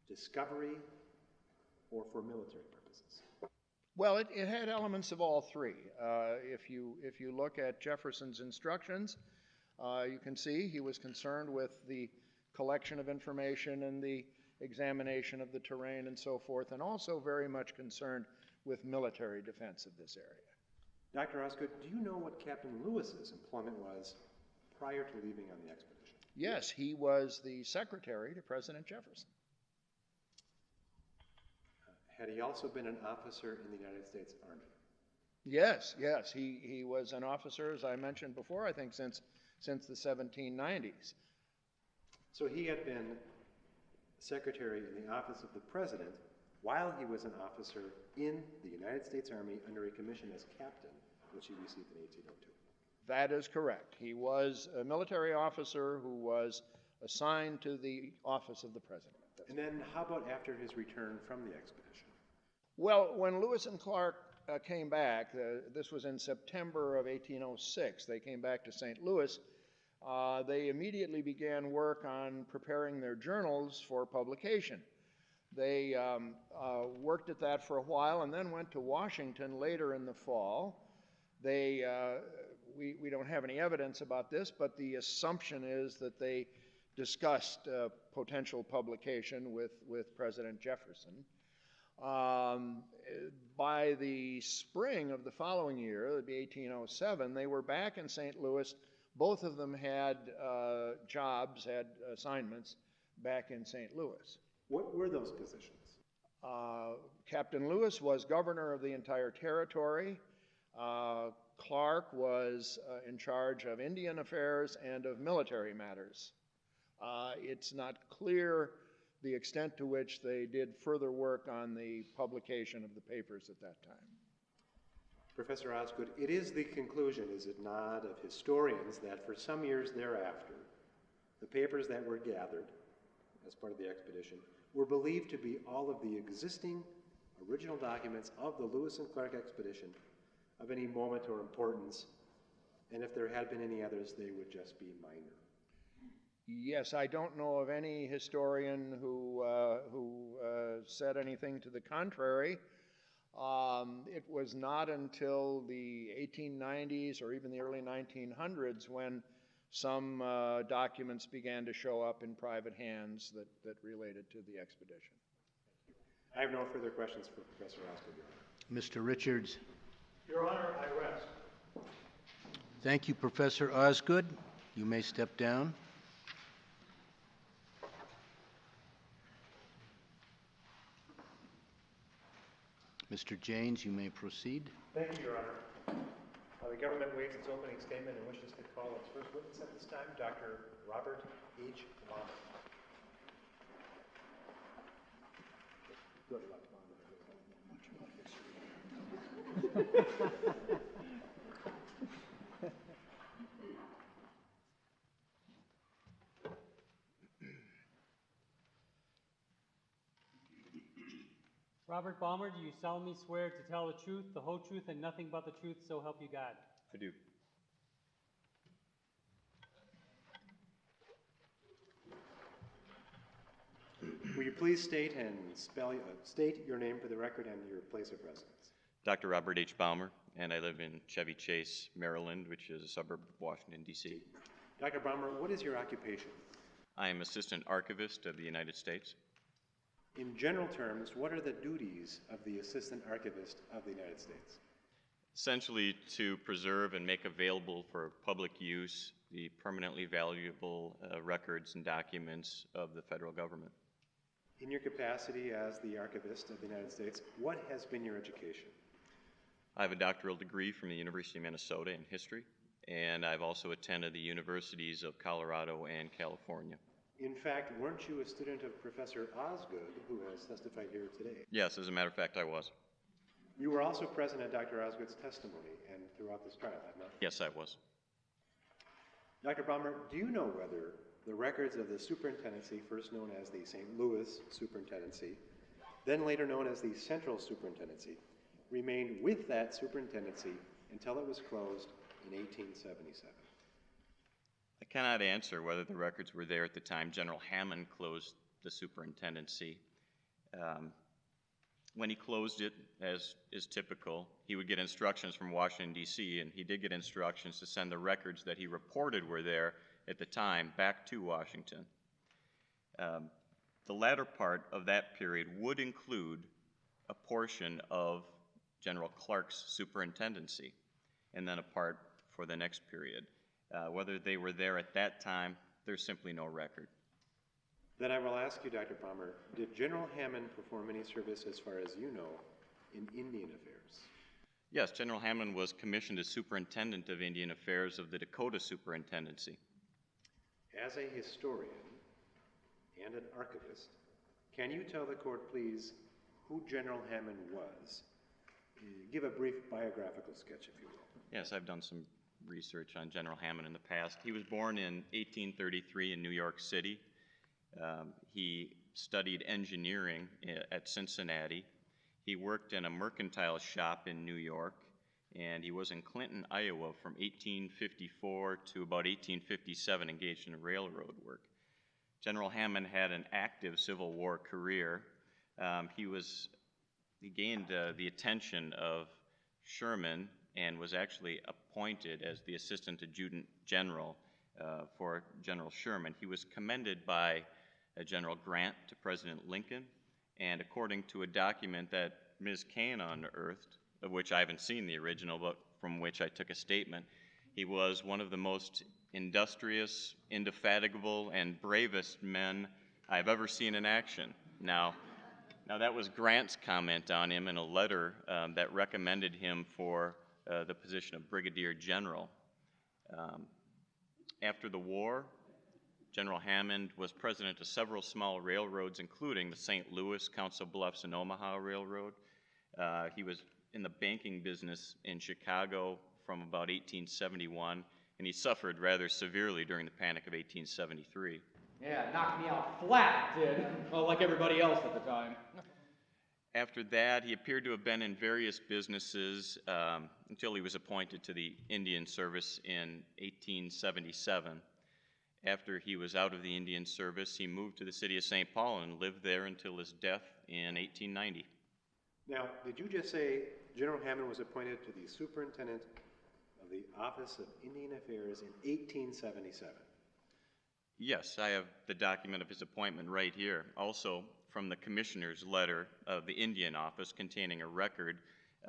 discovery, or for military purposes? Well, it, it had elements of all three. Uh, if, you, if you look at Jefferson's instructions, uh, you can see he was concerned with the collection of information and the examination of the terrain and so forth, and also very much concerned with military defense of this area. Dr. Osgood, do you know what Captain Lewis's employment was prior to leaving on the expedition? Yes, he was the secretary to President Jefferson. Had he also been an officer in the United States Army? Yes, yes, he, he was an officer, as I mentioned before, I think since, since the 1790s. So he had been secretary in the office of the president while he was an officer in the United States Army under a commission as captain, which he received in 1802. That is correct. He was a military officer who was assigned to the office of the president. And then how about after his return from the expedition? Well, when Lewis and Clark uh, came back, uh, this was in September of 1806, they came back to St. Louis. Uh, they immediately began work on preparing their journals for publication. They um, uh, worked at that for a while and then went to Washington later in the fall. They, uh, we, we don't have any evidence about this, but the assumption is that they discussed uh, potential publication with, with President Jefferson. Um, by the spring of the following year, it would be 1807, they were back in St. Louis. Both of them had uh, jobs, had assignments back in St. Louis. What were those positions? Uh, Captain Lewis was governor of the entire territory. Uh, Clark was uh, in charge of Indian affairs and of military matters. Uh, it's not clear the extent to which they did further work on the publication of the papers at that time. Professor Osgood, it is the conclusion, is it not, of historians that for some years thereafter, the papers that were gathered as part of the expedition were believed to be all of the existing original documents of the Lewis and Clark expedition of any moment or importance, and if there had been any others, they would just be minor. Yes, I don't know of any historian who, uh, who uh, said anything to the contrary. Um, it was not until the 1890s or even the early 1900s when some uh, documents began to show up in private hands that, that related to the expedition. I have no further questions for Professor Osgood. Mr. Richards. Your Honor, I rest. Thank you, Professor Osgood. You may step down. Mr. Janes, you may proceed. Thank you, Your Honor. Uh, the government waives its opening statement and wishes to call its first witness at this time, Dr. Robert H. Bahmer. Good luck, Robert Bahmer, do you solemnly swear to tell the truth, the whole truth, and nothing but the truth, so help you God? I do. Will you please state and spell, uh, state your name for the record and your place of residence? Dr. Robert H. Bahmer, and I live in Chevy Chase, Maryland, which is a suburb of Washington, D.C. Dr. Bahmer, what is your occupation? I am Assistant Archivist of the United States. In general terms, what are the duties of the Assistant Archivist of the United States? Essentially, to preserve and make available for public use the permanently valuable uh, records and documents of the federal government. In your capacity as the Archivist of the United States, what has been your education? I have a doctoral degree from the University of Minnesota in history, and I've also attended the universities of Colorado and California. In fact, weren't you a student of Professor Osgood, who has testified here today? Yes, as a matter of fact, I was. You were also present at Dr. Osgood's testimony and throughout this trial, have not? Yes, I was. Dr. Bahmer, do you know whether the records of the superintendency, first known as the St. Louis Superintendency, then later known as the Central Superintendency, remained with that superintendency until it was closed in 1877? I cannot answer whether the records were there at the time General Hammond closed the superintendency. Um, when he closed it, as is typical, he would get instructions from Washington, D.C., and he did get instructions to send the records that he reported were there at the time back to Washington. Um, the latter part of that period would include a portion of General Clark's superintendency, and then a part for the next period. Uh, whether they were there at that time, there's simply no record. Then I will ask you, Dr. Bahmer, did General Hammond perform any service, as far as you know, in Indian affairs? Yes, General Hammond was commissioned as Superintendent of Indian Affairs of the Dakota Superintendency. As a historian and an archivist, can you tell the court, please, who General Hammond was? Give a brief biographical sketch, if you will. Yes, I've done some research on General Hammond in the past. He was born in 1833 in New York City. Um, he studied engineering at Cincinnati. He worked in a mercantile shop in New York, and he was in Clinton, Iowa from 1854 to about 1857, engaged in railroad work. General Hammond had an active Civil War career. Um, he was he gained uh, the attention of Sherman and was actually appointed as the Assistant Adjutant General uh, for General Sherman. He was commended by uh, General Grant to President Lincoln, and according to a document that Ms. Kane unearthed, of which I haven't seen the original, but from which I took a statement, he was one of the most industrious, indefatigable, and bravest men I've ever seen in action. Now, now, that was Grant's comment on him in a letter um, that recommended him for uh, the position of Brigadier General. Um, after the war, General Hammond was president of several small railroads, including the St. Louis, Council Bluffs, and Omaha Railroad. Uh, he was in the banking business in Chicago from about 1871, and he suffered rather severely during the Panic of 1873. Yeah, knocked me out flat, did. Well, like everybody else at the time. After that, he appeared to have been in various businesses um, until he was appointed to the Indian Service in 1877. After he was out of the Indian Service, he moved to the city of St. Paul and lived there until his death in 1890. Now, did you just say General Hammond was appointed to the Superintendent of the Office of Indian Affairs in 1877? Yes, I have the document of his appointment right here. Also, from the commissioner's letter of the Indian office containing a record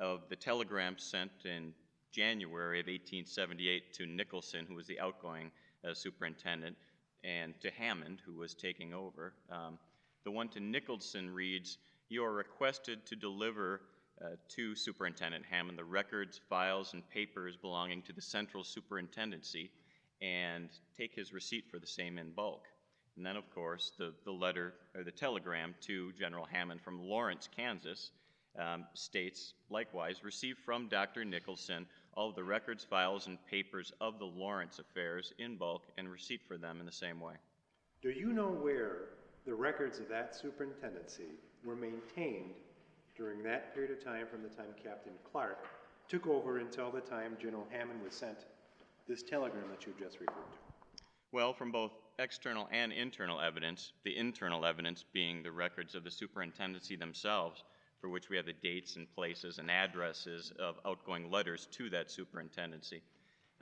of the telegram sent in January of 1878 to Nicholson, who was the outgoing uh, superintendent, and to Hammond, who was taking over. Um, the one to Nicholson reads, You are requested to deliver uh, to Superintendent Hammond the records, files, and papers belonging to the Central Superintendency and take his receipt for the same in bulk. And then, of course, the, the letter or the telegram to General Hammond from Lawrence, Kansas, um, states likewise received from Dr. Nicholson all of the records, files, and papers of the Lawrence affairs in bulk and receipt for them in the same way. Do you know where the records of that superintendency were maintained during that period of time from the time Captain Clark took over until the time General Hammond was sent this telegram that you've just referred to? Well, from both external and internal evidence, the internal evidence being the records of the superintendency themselves, for which we have the dates and places and addresses of outgoing letters to that superintendency.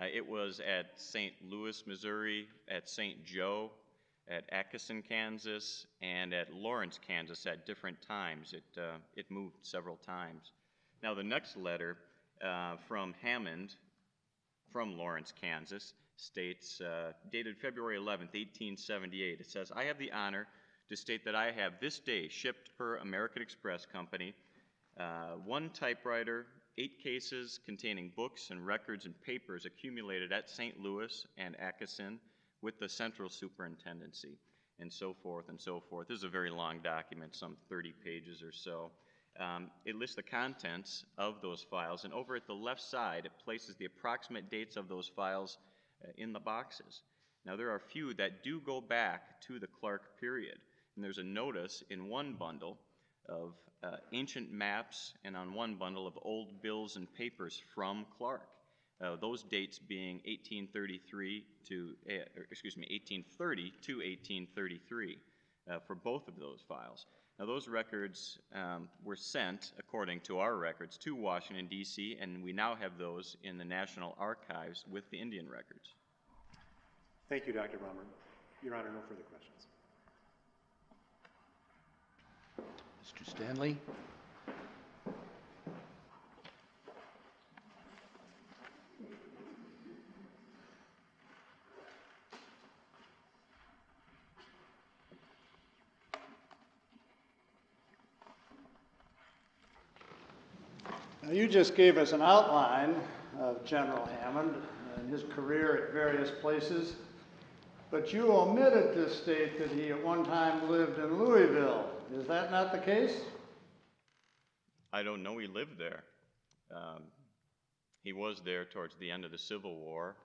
Uh, it was at St. Louis, Missouri, at St. Joe, at Atchison, Kansas, and at Lawrence, Kansas at different times. It, uh, it moved several times. Now, the next letter uh, from Hammond from Lawrence, Kansas, states, uh, dated February 11th, 1878. It says, I have the honor to state that I have this day shipped per American Express Company uh, one typewriter, eight cases containing books and records and papers accumulated at St. Louis and Atchison with the Central Superintendency, and so forth and so forth. This is a very long document, some 30 pages or so. Um, it lists the contents of those files, and over at the left side, it places the approximate dates of those files in the boxes. Now, there are a few that do go back to the Clark period, and there's a notice in one bundle of uh, ancient maps and on one bundle of old bills and papers from Clark. Uh, those dates being 1833 to, uh, excuse me, 1830 to 1833 uh, for both of those files. Now, those records um, were sent, according to our records, to Washington, D.C., and we now have those in the National Archives with the Indian records. Thank you, Dr. Bahmer. Your Honor, no further questions. Mr. Stanley? You just gave us an outline of General Hammond and his career at various places, but you omitted to state that he at one time lived in Louisville. Is that not the case? I don't know he lived there. Um, he was there towards the end of the Civil War.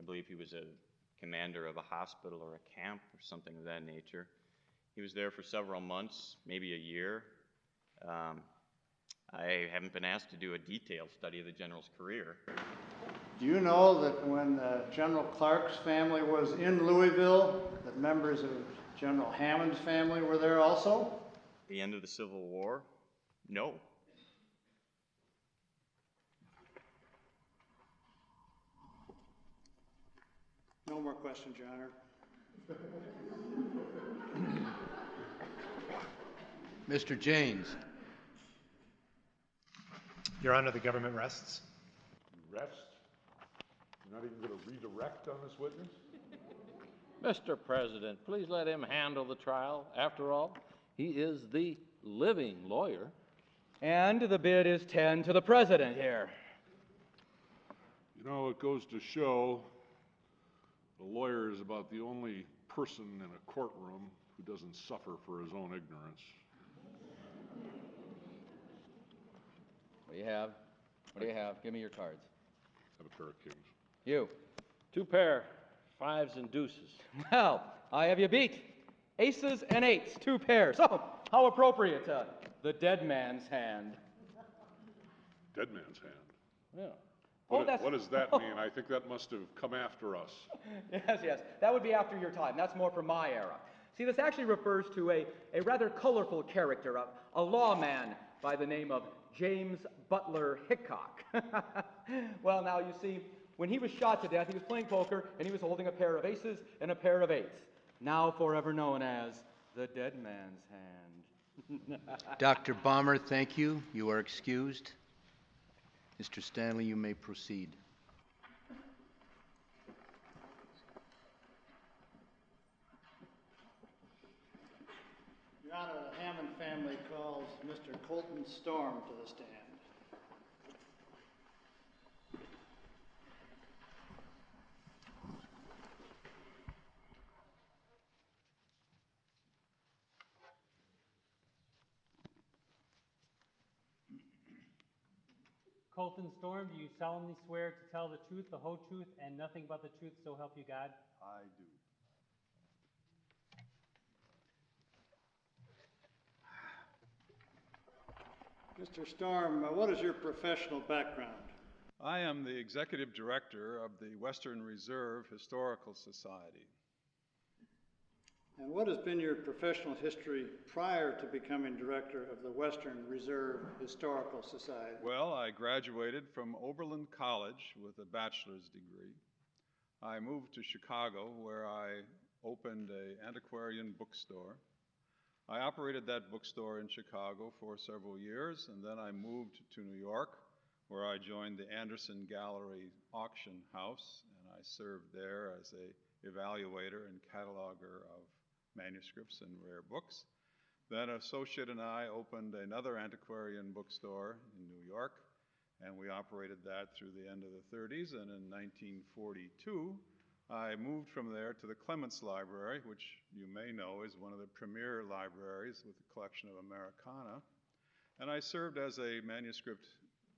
I believe he was a commander of a hospital or a camp or something of that nature. He was there for several months, maybe a year. Um, I haven't been asked to do a detailed study of the general's career. Do you know that when uh, General Clark's family was in Louisville, that members of General Hammond's family were there also? The end of the Civil War? No. No more questions, Your Honor. Mr. Janes. Your Honor, the government rests. Rest? You're not even going to redirect on this witness? Mr. President, please let him handle the trial. After all, he is the living lawyer. And the bid is 10 to the president here. You know, it goes to show the lawyer is about the only person in a courtroom who doesn't suffer for his own ignorance. What do you have? What do you have? Give me your cards. I have a pair of kings. You. Two pair, fives and deuces. Well, I have you beat. Aces and eights, two pairs. Oh, how appropriate. Uh, the dead man's hand. Dead man's hand. Yeah. Oh, What, that's- what does that mean? I think that must have come after us. Yes, yes. That would be after your time. That's more from my era. See, this actually refers to a, a rather colorful character, a, a lawman by the name of James Butler Hickok. well, now you see, when he was shot to death, he was playing poker and he was holding a pair of aces and a pair of eights, now forever known as the dead man's hand. Dr. Bahmer, thank you. You are excused. Mr. Stanley, you may proceed. Your Honor, the Hammond family calls Mr. Colton Storm to the stand. Colton Storm, do you solemnly swear to tell the truth, the whole truth, and nothing but the truth, so help you God? I do. Mr. Storm, uh, what is your professional background? I am the executive director of the Western Reserve Historical Society. And what has been your professional history prior to becoming director of the Western Reserve Historical Society? Well, I graduated from Oberlin College with a bachelor's degree. I moved to Chicago where I opened an antiquarian bookstore. I operated that bookstore in Chicago for several years and then I moved to New York where I joined the Anderson Gallery Auction House and I served there as a evaluator and cataloger of manuscripts and rare books. Then an associate and I opened another antiquarian bookstore in New York, and we operated that through the end of the 30s. And in 1942, I moved from there to the Clements Library, which you may know is one of the premier libraries with a collection of Americana. And I served as a manuscript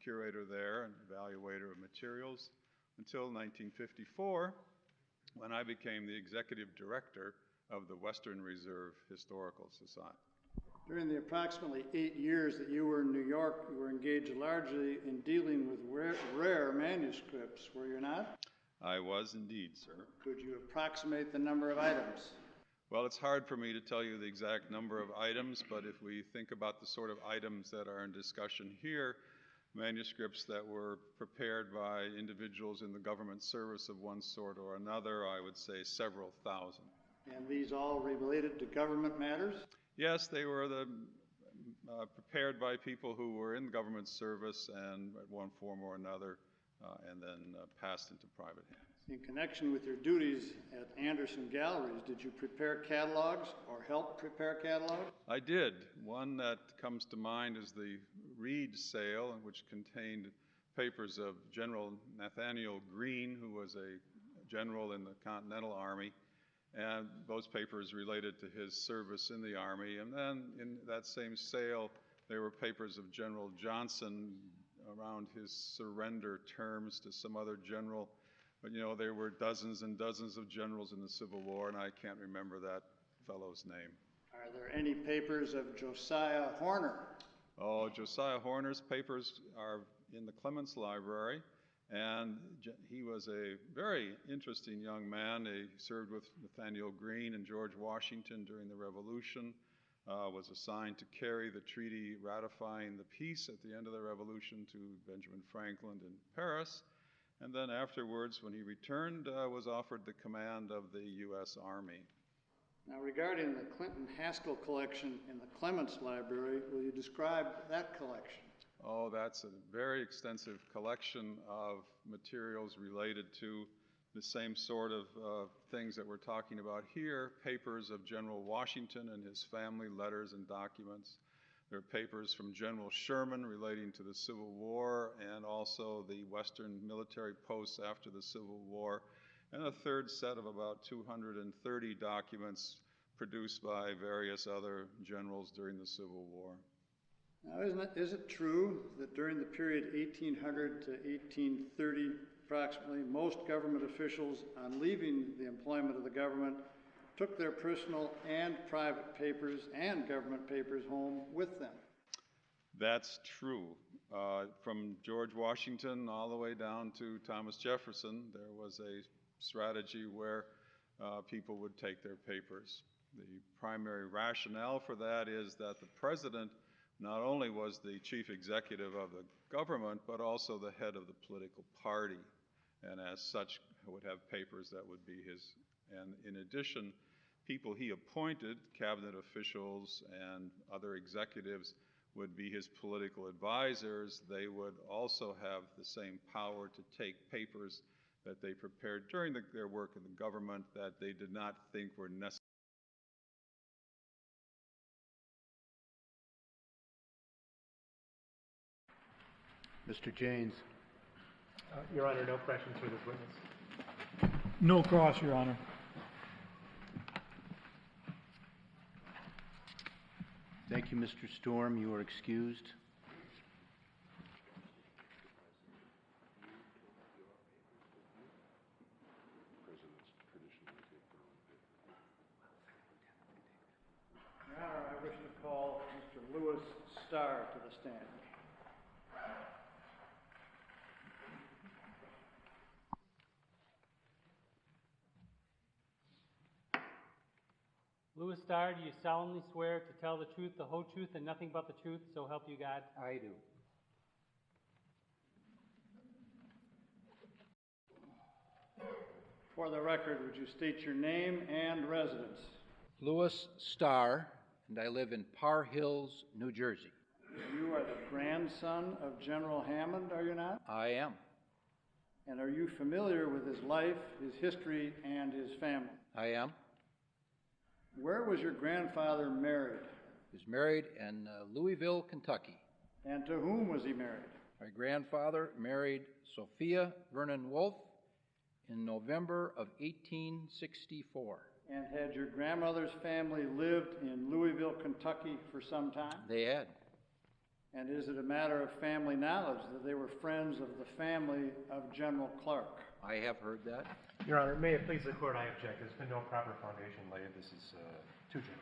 curator there and evaluator of materials until 1954, when I became the executive director of the Western Reserve Historical Society. During the approximately eight years that you were in New York, you were engaged largely in dealing with rare, rare manuscripts, were you not? I was indeed, sir. Could you approximate the number of items? Well, it's hard for me to tell you the exact number of items, but if we think about the sort of items that are in discussion here, manuscripts that were prepared by individuals in the government service of one sort or another, I would say several thousand. And these all related to government matters? Yes, they were the, uh, prepared by people who were in government service and at one form or another, and then uh, passed into private hands. In connection with your duties at Anderson Galleries, did you prepare catalogs or help prepare catalogs? I did. One that comes to mind is the Reed sale, which contained papers of General Nathanael Greene, who was a general in the Continental Army, and those papers related to his service in the Army. And then in that same sale, there were papers of General Johnson around his surrender terms to some other general. But you know, there were dozens and dozens of generals in the Civil War, and I can't remember that fellow's name. Are there any papers of Josiah Harmar? Oh, Josiah Harmar's papers are in the Clements Library, and he was a very interesting young man. He served with Nathanael Greene and George Washington during the Revolution, uh, was assigned to carry the treaty ratifying the peace at the end of the Revolution to Benjamin Franklin in Paris. And then afterwards, when he returned, uh, was offered the command of the U.S. Army. Now, regarding the Clinton Haskell collection in the Clements Library, will you describe that collection? Oh, that's a very extensive collection of materials related to the same sort of uh, things that we're talking about here papers of General Washington and his family, letters and documents. There are papers from General Sherman relating to the Civil War and also the Western military posts after the Civil War, and a third set of about 230 documents produced by various other generals during the Civil War. Now, isn't it, is it true that during the period 1800 to 1830, approximately, most government officials, on leaving the employment of the government, took their personal and private papers and government papers home with them? That's true. Uh, from George Washington all the way down to Thomas Jefferson, there was a strategy where uh, people would take their papers. The primary rationale for that is that the president not only was the chief executive of the government, but also the head of the political party, and as such would have papers that would be his. And in addition, people he appointed, cabinet officials and other executives, would be his political advisors. They would also have the same power to take papers that they prepared during the, their work in the government that they did not think were necessary. Mr. Janes. Uh, Your Honor, no questions for this witness. No cross, Your Honor. Thank you, Mr. Storm. You are excused. Your Honor, I wish to call Mr. Louis Starr to the stand. Louis do you solemnly swear to tell the truth, the whole truth, and nothing but the truth, so help you God? I do. For the record, would you state your name and residence? Louis Starr, and I live in Far Hills, New Jersey. You are the grandson of General Hammond, are you not? I am. And are you familiar with his life, his history, and his family? I am. Where was your grandfather married? He was married in uh, Louisville, Kentucky. And to whom was he married? My grandfather married Sophia Vernon Wolfe in November of 1864. And had your grandmother's family lived in Louisville, Kentucky for some time? They had. And is it a matter of family knowledge that they were friends of the family of General Clark? I have heard that. Your Honor, may it please the court, I object. There's been no proper foundation laid. This is uh, too general.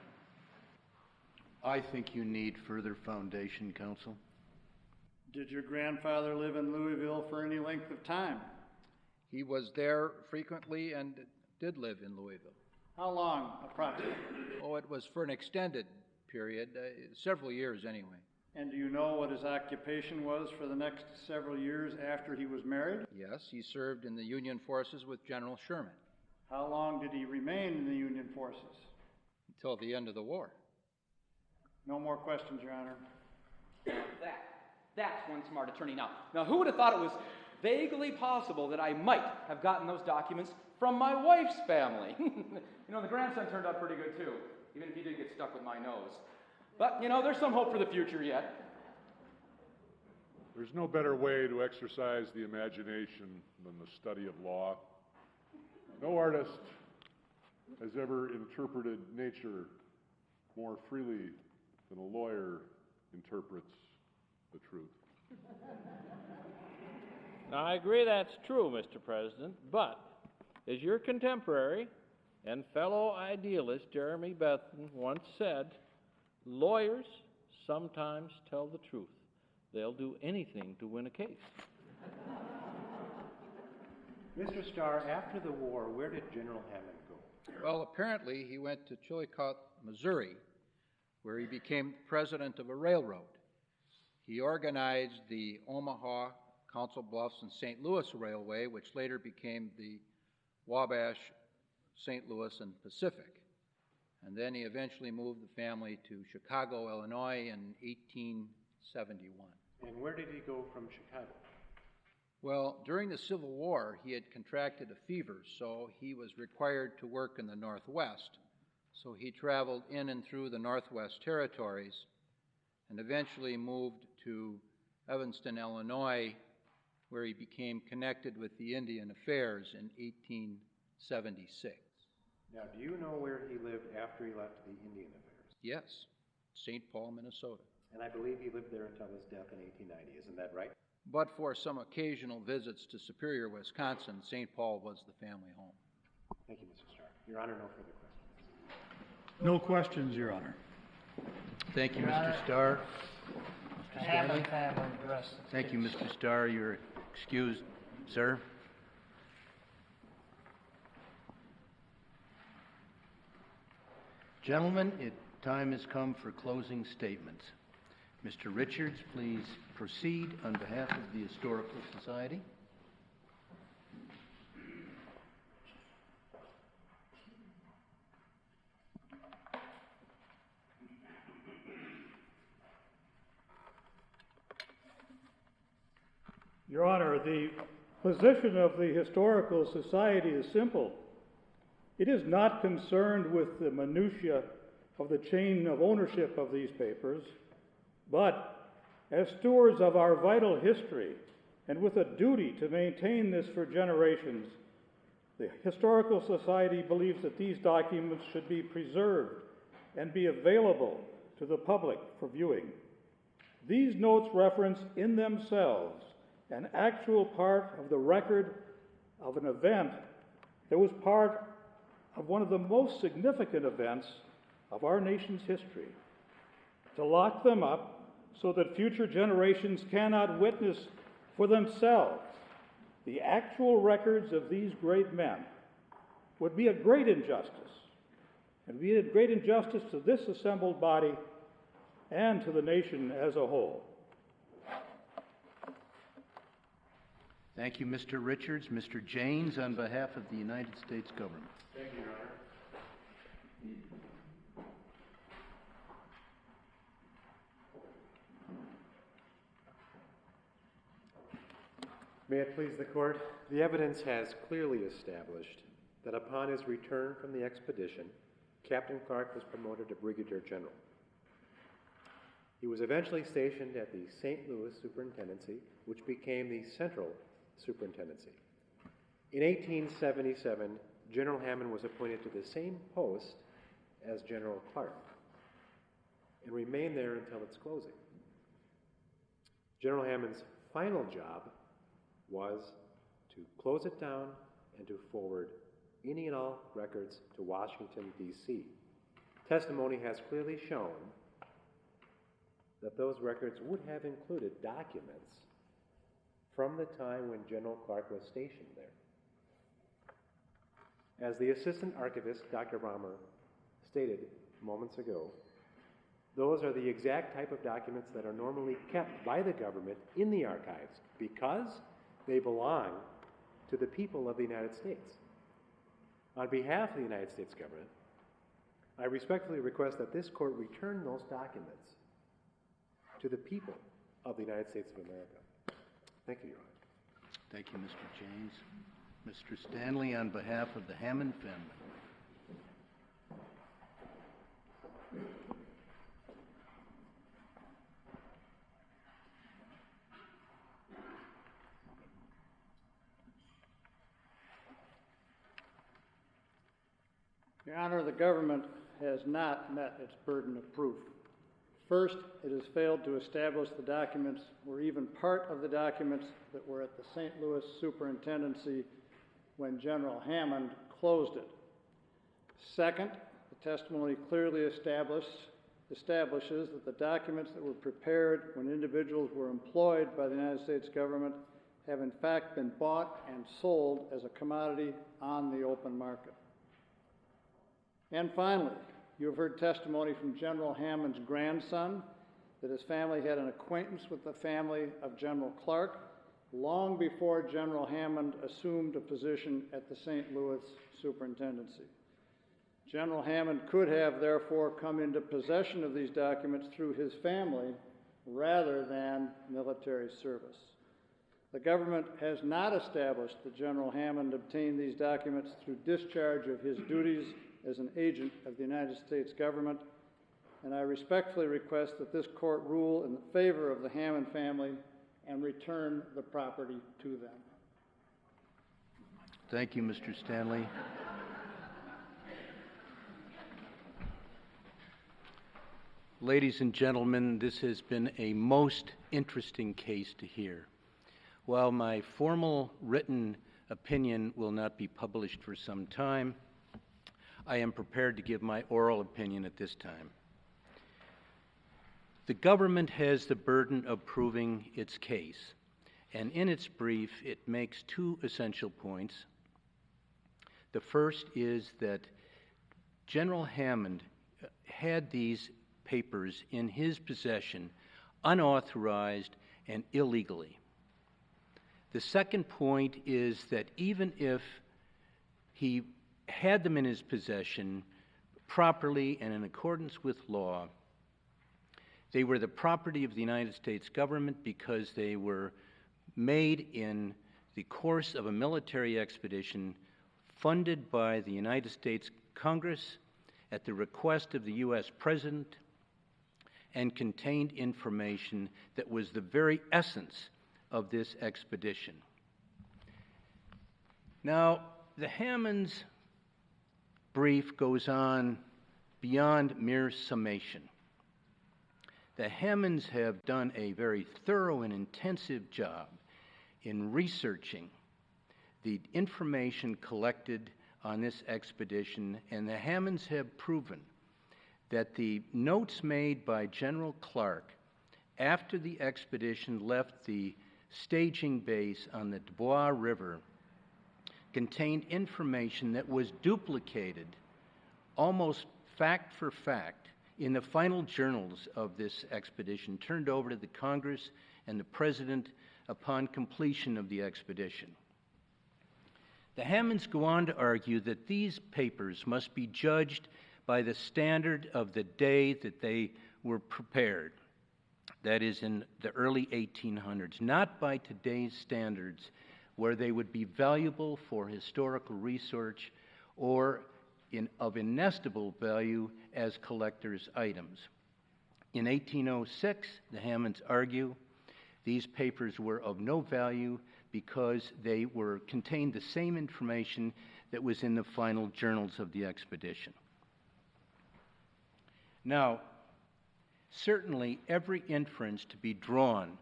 I think you need further foundation, counsel. Did your grandfather live in Louisville for any length of time? He was there frequently and did live in Louisville. How long, approximately? Oh, it was for an extended period, uh, several years anyway. And do you know what his occupation was for the next several years after he was married? Yes, he served in the Union forces with General Sherman How long did he remain in the Union forces? until the end of the war. No more questions, Your Honor. That, that's one smart attorney. Now, now, who would have thought it was vaguely possible that I might have gotten those documents from my wife's family? you know, the grandson turned out pretty good too, even if he did get stuck with my nose. But, you know, there's some hope for the future yet. There's no better way to exercise the imagination than the study of law. No artist has ever interpreted nature more freely than a lawyer interprets the truth. Now, I agree that's true, Mr. President, but as your contemporary and fellow idealist Jeremy Bentham once said, lawyers sometimes tell the truth. They'll do anything to win a case. Mr. Starr, after the war, where did General Hammond go? Well, apparently, he went to Chillicothe, Missouri, where he became president of a railroad. He organized the Omaha, Council Bluffs, and St. Louis Railway, which later became the Wabash, St. Louis, and Pacific. And then he eventually moved the family to Chicago, Illinois in 1871. And where did he go from Chicago? Well, during the Civil War, he had contracted a fever, so he was required to work in the Northwest. So he traveled in and through the Northwest Territories and eventually moved to Evanston, Illinois, where he became connected with the Indian Affairs in 1876. Now, do you know where he lived after he left the Indian Affairs? Yes, St. Paul, Minnesota. And I believe he lived there until his death in 1890, isn't that right? But for some occasional visits to Superior, Wisconsin, St. Paul was the family home. Thank you, Mr. Starr. Your Honor, no further questions. No questions, Your Honor. Thank you, Your Mr. Honor. Starr. Mr. Stanley? Hammond family address. the Thank you. Mr. Starr. You're excused, sir. Gentlemen, it, time has come for closing statements. Mr. Richards, please proceed on behalf of the Historical Society. Your Honor, the position of the Historical Society is simple. It is not concerned with the minutiae of the chain of ownership of these papers, but as stewards of our vital history and with a duty to maintain this for generations, the Historical Society believes that these documents should be preserved and be available to the public for viewing. These notes reference in themselves an actual part of the record of an event that was part of one of the most significant events of our nation's history. To lock them up so that future generations cannot witness for themselves the actual records of these great men would be a great injustice. and be a great injustice to this assembled body and to the nation as a whole. Thank you, Mr. Richards. Mr. Janes, on behalf of the United States government. Thank you, Your Honor. May it please the court, the evidence has clearly established that upon his return from the expedition, Captain Clark was promoted to Brigadier General. He was eventually stationed at the St. Louis Superintendency, which became the Central Superintendency. In 1877, General Hammond was appointed to the same post as General Clark and remained there until its closing. General Hammond's final job was to close it down and to forward any and all records to Washington, D.C. Testimony has clearly shown that those records would have included documents from the time when General Clark was stationed there. As the assistant archivist, Dr. Bahmer, stated moments ago, those are the exact type of documents that are normally kept by the government in the archives because they belong to the people of the United States. On behalf of the United States government, I respectfully request that this court return those documents to the people of the United States of America. Thank you, Your Honor. Thank you, Mr. James. Mr. Stanley, on behalf of the Hammond family. Your Honor, the government has not met its burden of proof First, it has failed to establish the documents were even part of the documents that were at the St. Louis Superintendency when General Hammond closed it. Second, the testimony clearly establishes that the documents that were prepared when individuals were employed by the United States government have in fact been bought and sold as a commodity on the open market. And finally, you have heard testimony from General Hammond's grandson that his family had an acquaintance with the family of General Clark long before General Hammond assumed a position at the St. Louis Superintendency. General Hammond could have therefore come into possession of these documents through his family rather than military service. The government has not established that General Hammond obtained these documents through discharge of his duties as an agent of the United States government, and I respectfully request that this court rule in favor of the Hammond family and return the property to them. Thank you, Mr. Stanley. Ladies and gentlemen, this has been a most interesting case to hear. While my formal written opinion will not be published for some time, I am prepared to give my oral opinion at this time. The government has the burden of proving its case, and in its brief, it makes two essential points. The first is that General Hammond uh, had these papers in his possession unauthorized and illegally. The second point is that even if he had them in his possession properly and in accordance with law, they were the property of the United States government because they were made in the course of a military expedition funded by the United States Congress at the request of the U.S. President and contained information that was the very essence of this expedition. Now, the Hammonds brief goes on beyond mere summation. The Hammonds have done a very thorough and intensive job in researching the information collected on this expedition, and the Hammonds have proven that the notes made by General Clark after the expedition left the staging base on the Dubois River contained information that was duplicated almost fact for fact in the final journals of this expedition, turned over to the Congress and the President upon completion of the expedition. The Hammonds go on to argue that these papers must be judged by the standard of the day that they were prepared, that is, in the early 1800s, not by today's standards where they would be valuable for historical research or in, of inestimable value as collector's items. In 1806, the Hammonds argue these papers were of no value because they were contained the same information that was in the final journals of the expedition. Now, certainly every inference to be drawn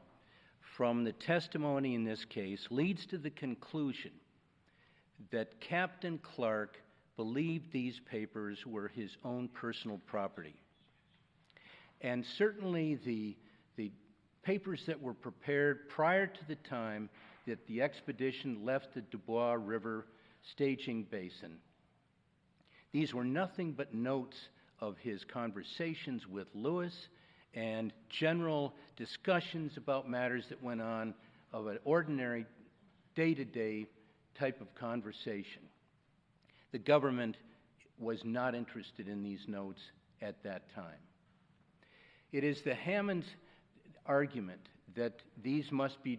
from the testimony in this case leads to the conclusion that Captain Clark believed these papers were his own personal property. And certainly the, the papers that were prepared prior to the time that the expedition left the Dubois River staging basin, these were nothing but notes of his conversations with Lewis and general discussions about matters that went on of an ordinary day to day type of conversation. The government was not interested in these notes at that time. It is the Hammond's argument that these must be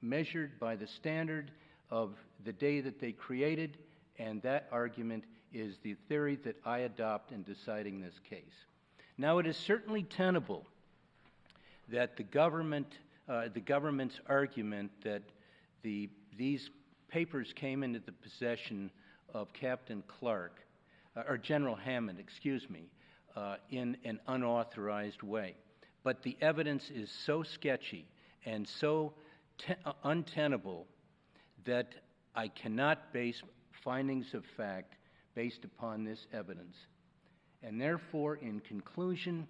measured by the standard of the day that they created, and that argument is the theory that I adopt in deciding this case. Now, it is certainly tenable that the government, uh, the government's argument that the, these papers came into the possession of Captain Clark uh, or General Hammond, excuse me, uh, in an unauthorized way. But the evidence is so sketchy and so te- uh, untenable that I cannot base findings of fact based upon this evidence. And therefore, in conclusion,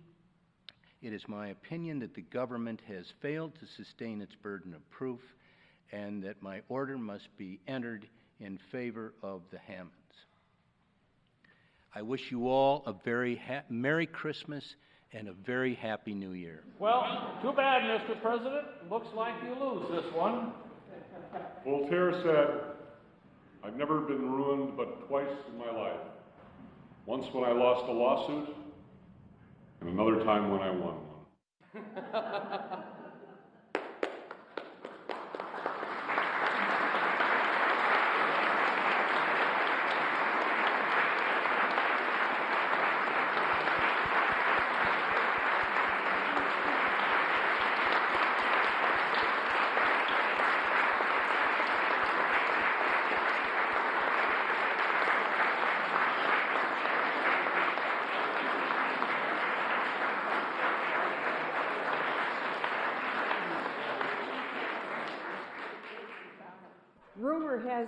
it is my opinion that the government has failed to sustain its burden of proof and that my order must be entered in favor of the Hammonds. I wish you all a very ha- Merry Christmas and a very Happy New Year. Well, too bad, Mr. President. Looks like you lose this one. Voltaire said, I've never been ruined but twice in my life. Once when I lost a lawsuit, and another time when I won one.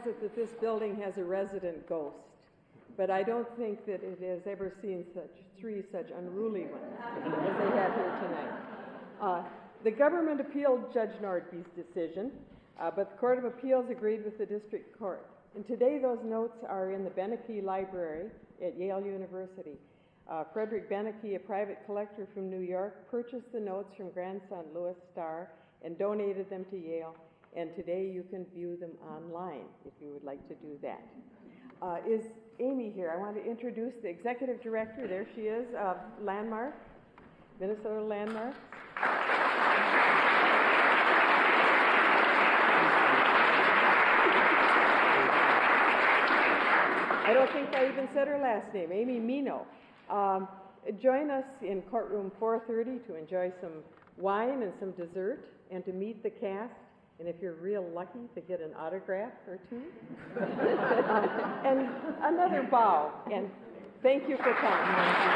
has it that this building has a resident ghost, but I don't think that it has ever seen such three such unruly ones as they have here tonight. Uh, the government appealed Judge Nordbye's decision, uh, but the Court of Appeals agreed with the district court. And today those notes are in the Beinecke Library at Yale University. Uh, Frederick Beinecke, a private collector from New York, purchased the notes from grandson Louis Starr and donated them to Yale. And today you can view them online if you would like to do that. Uh, is Amy here? I want to introduce the executive director. There she is of Landmark, Minnesota Landmark. I don't think I even said her last name, Amy Mino. Um, join us in courtroom 430 to enjoy some wine and some dessert and to meet the cast. And if you're real lucky to get an autograph or two. um, and another bow. And thank you for coming.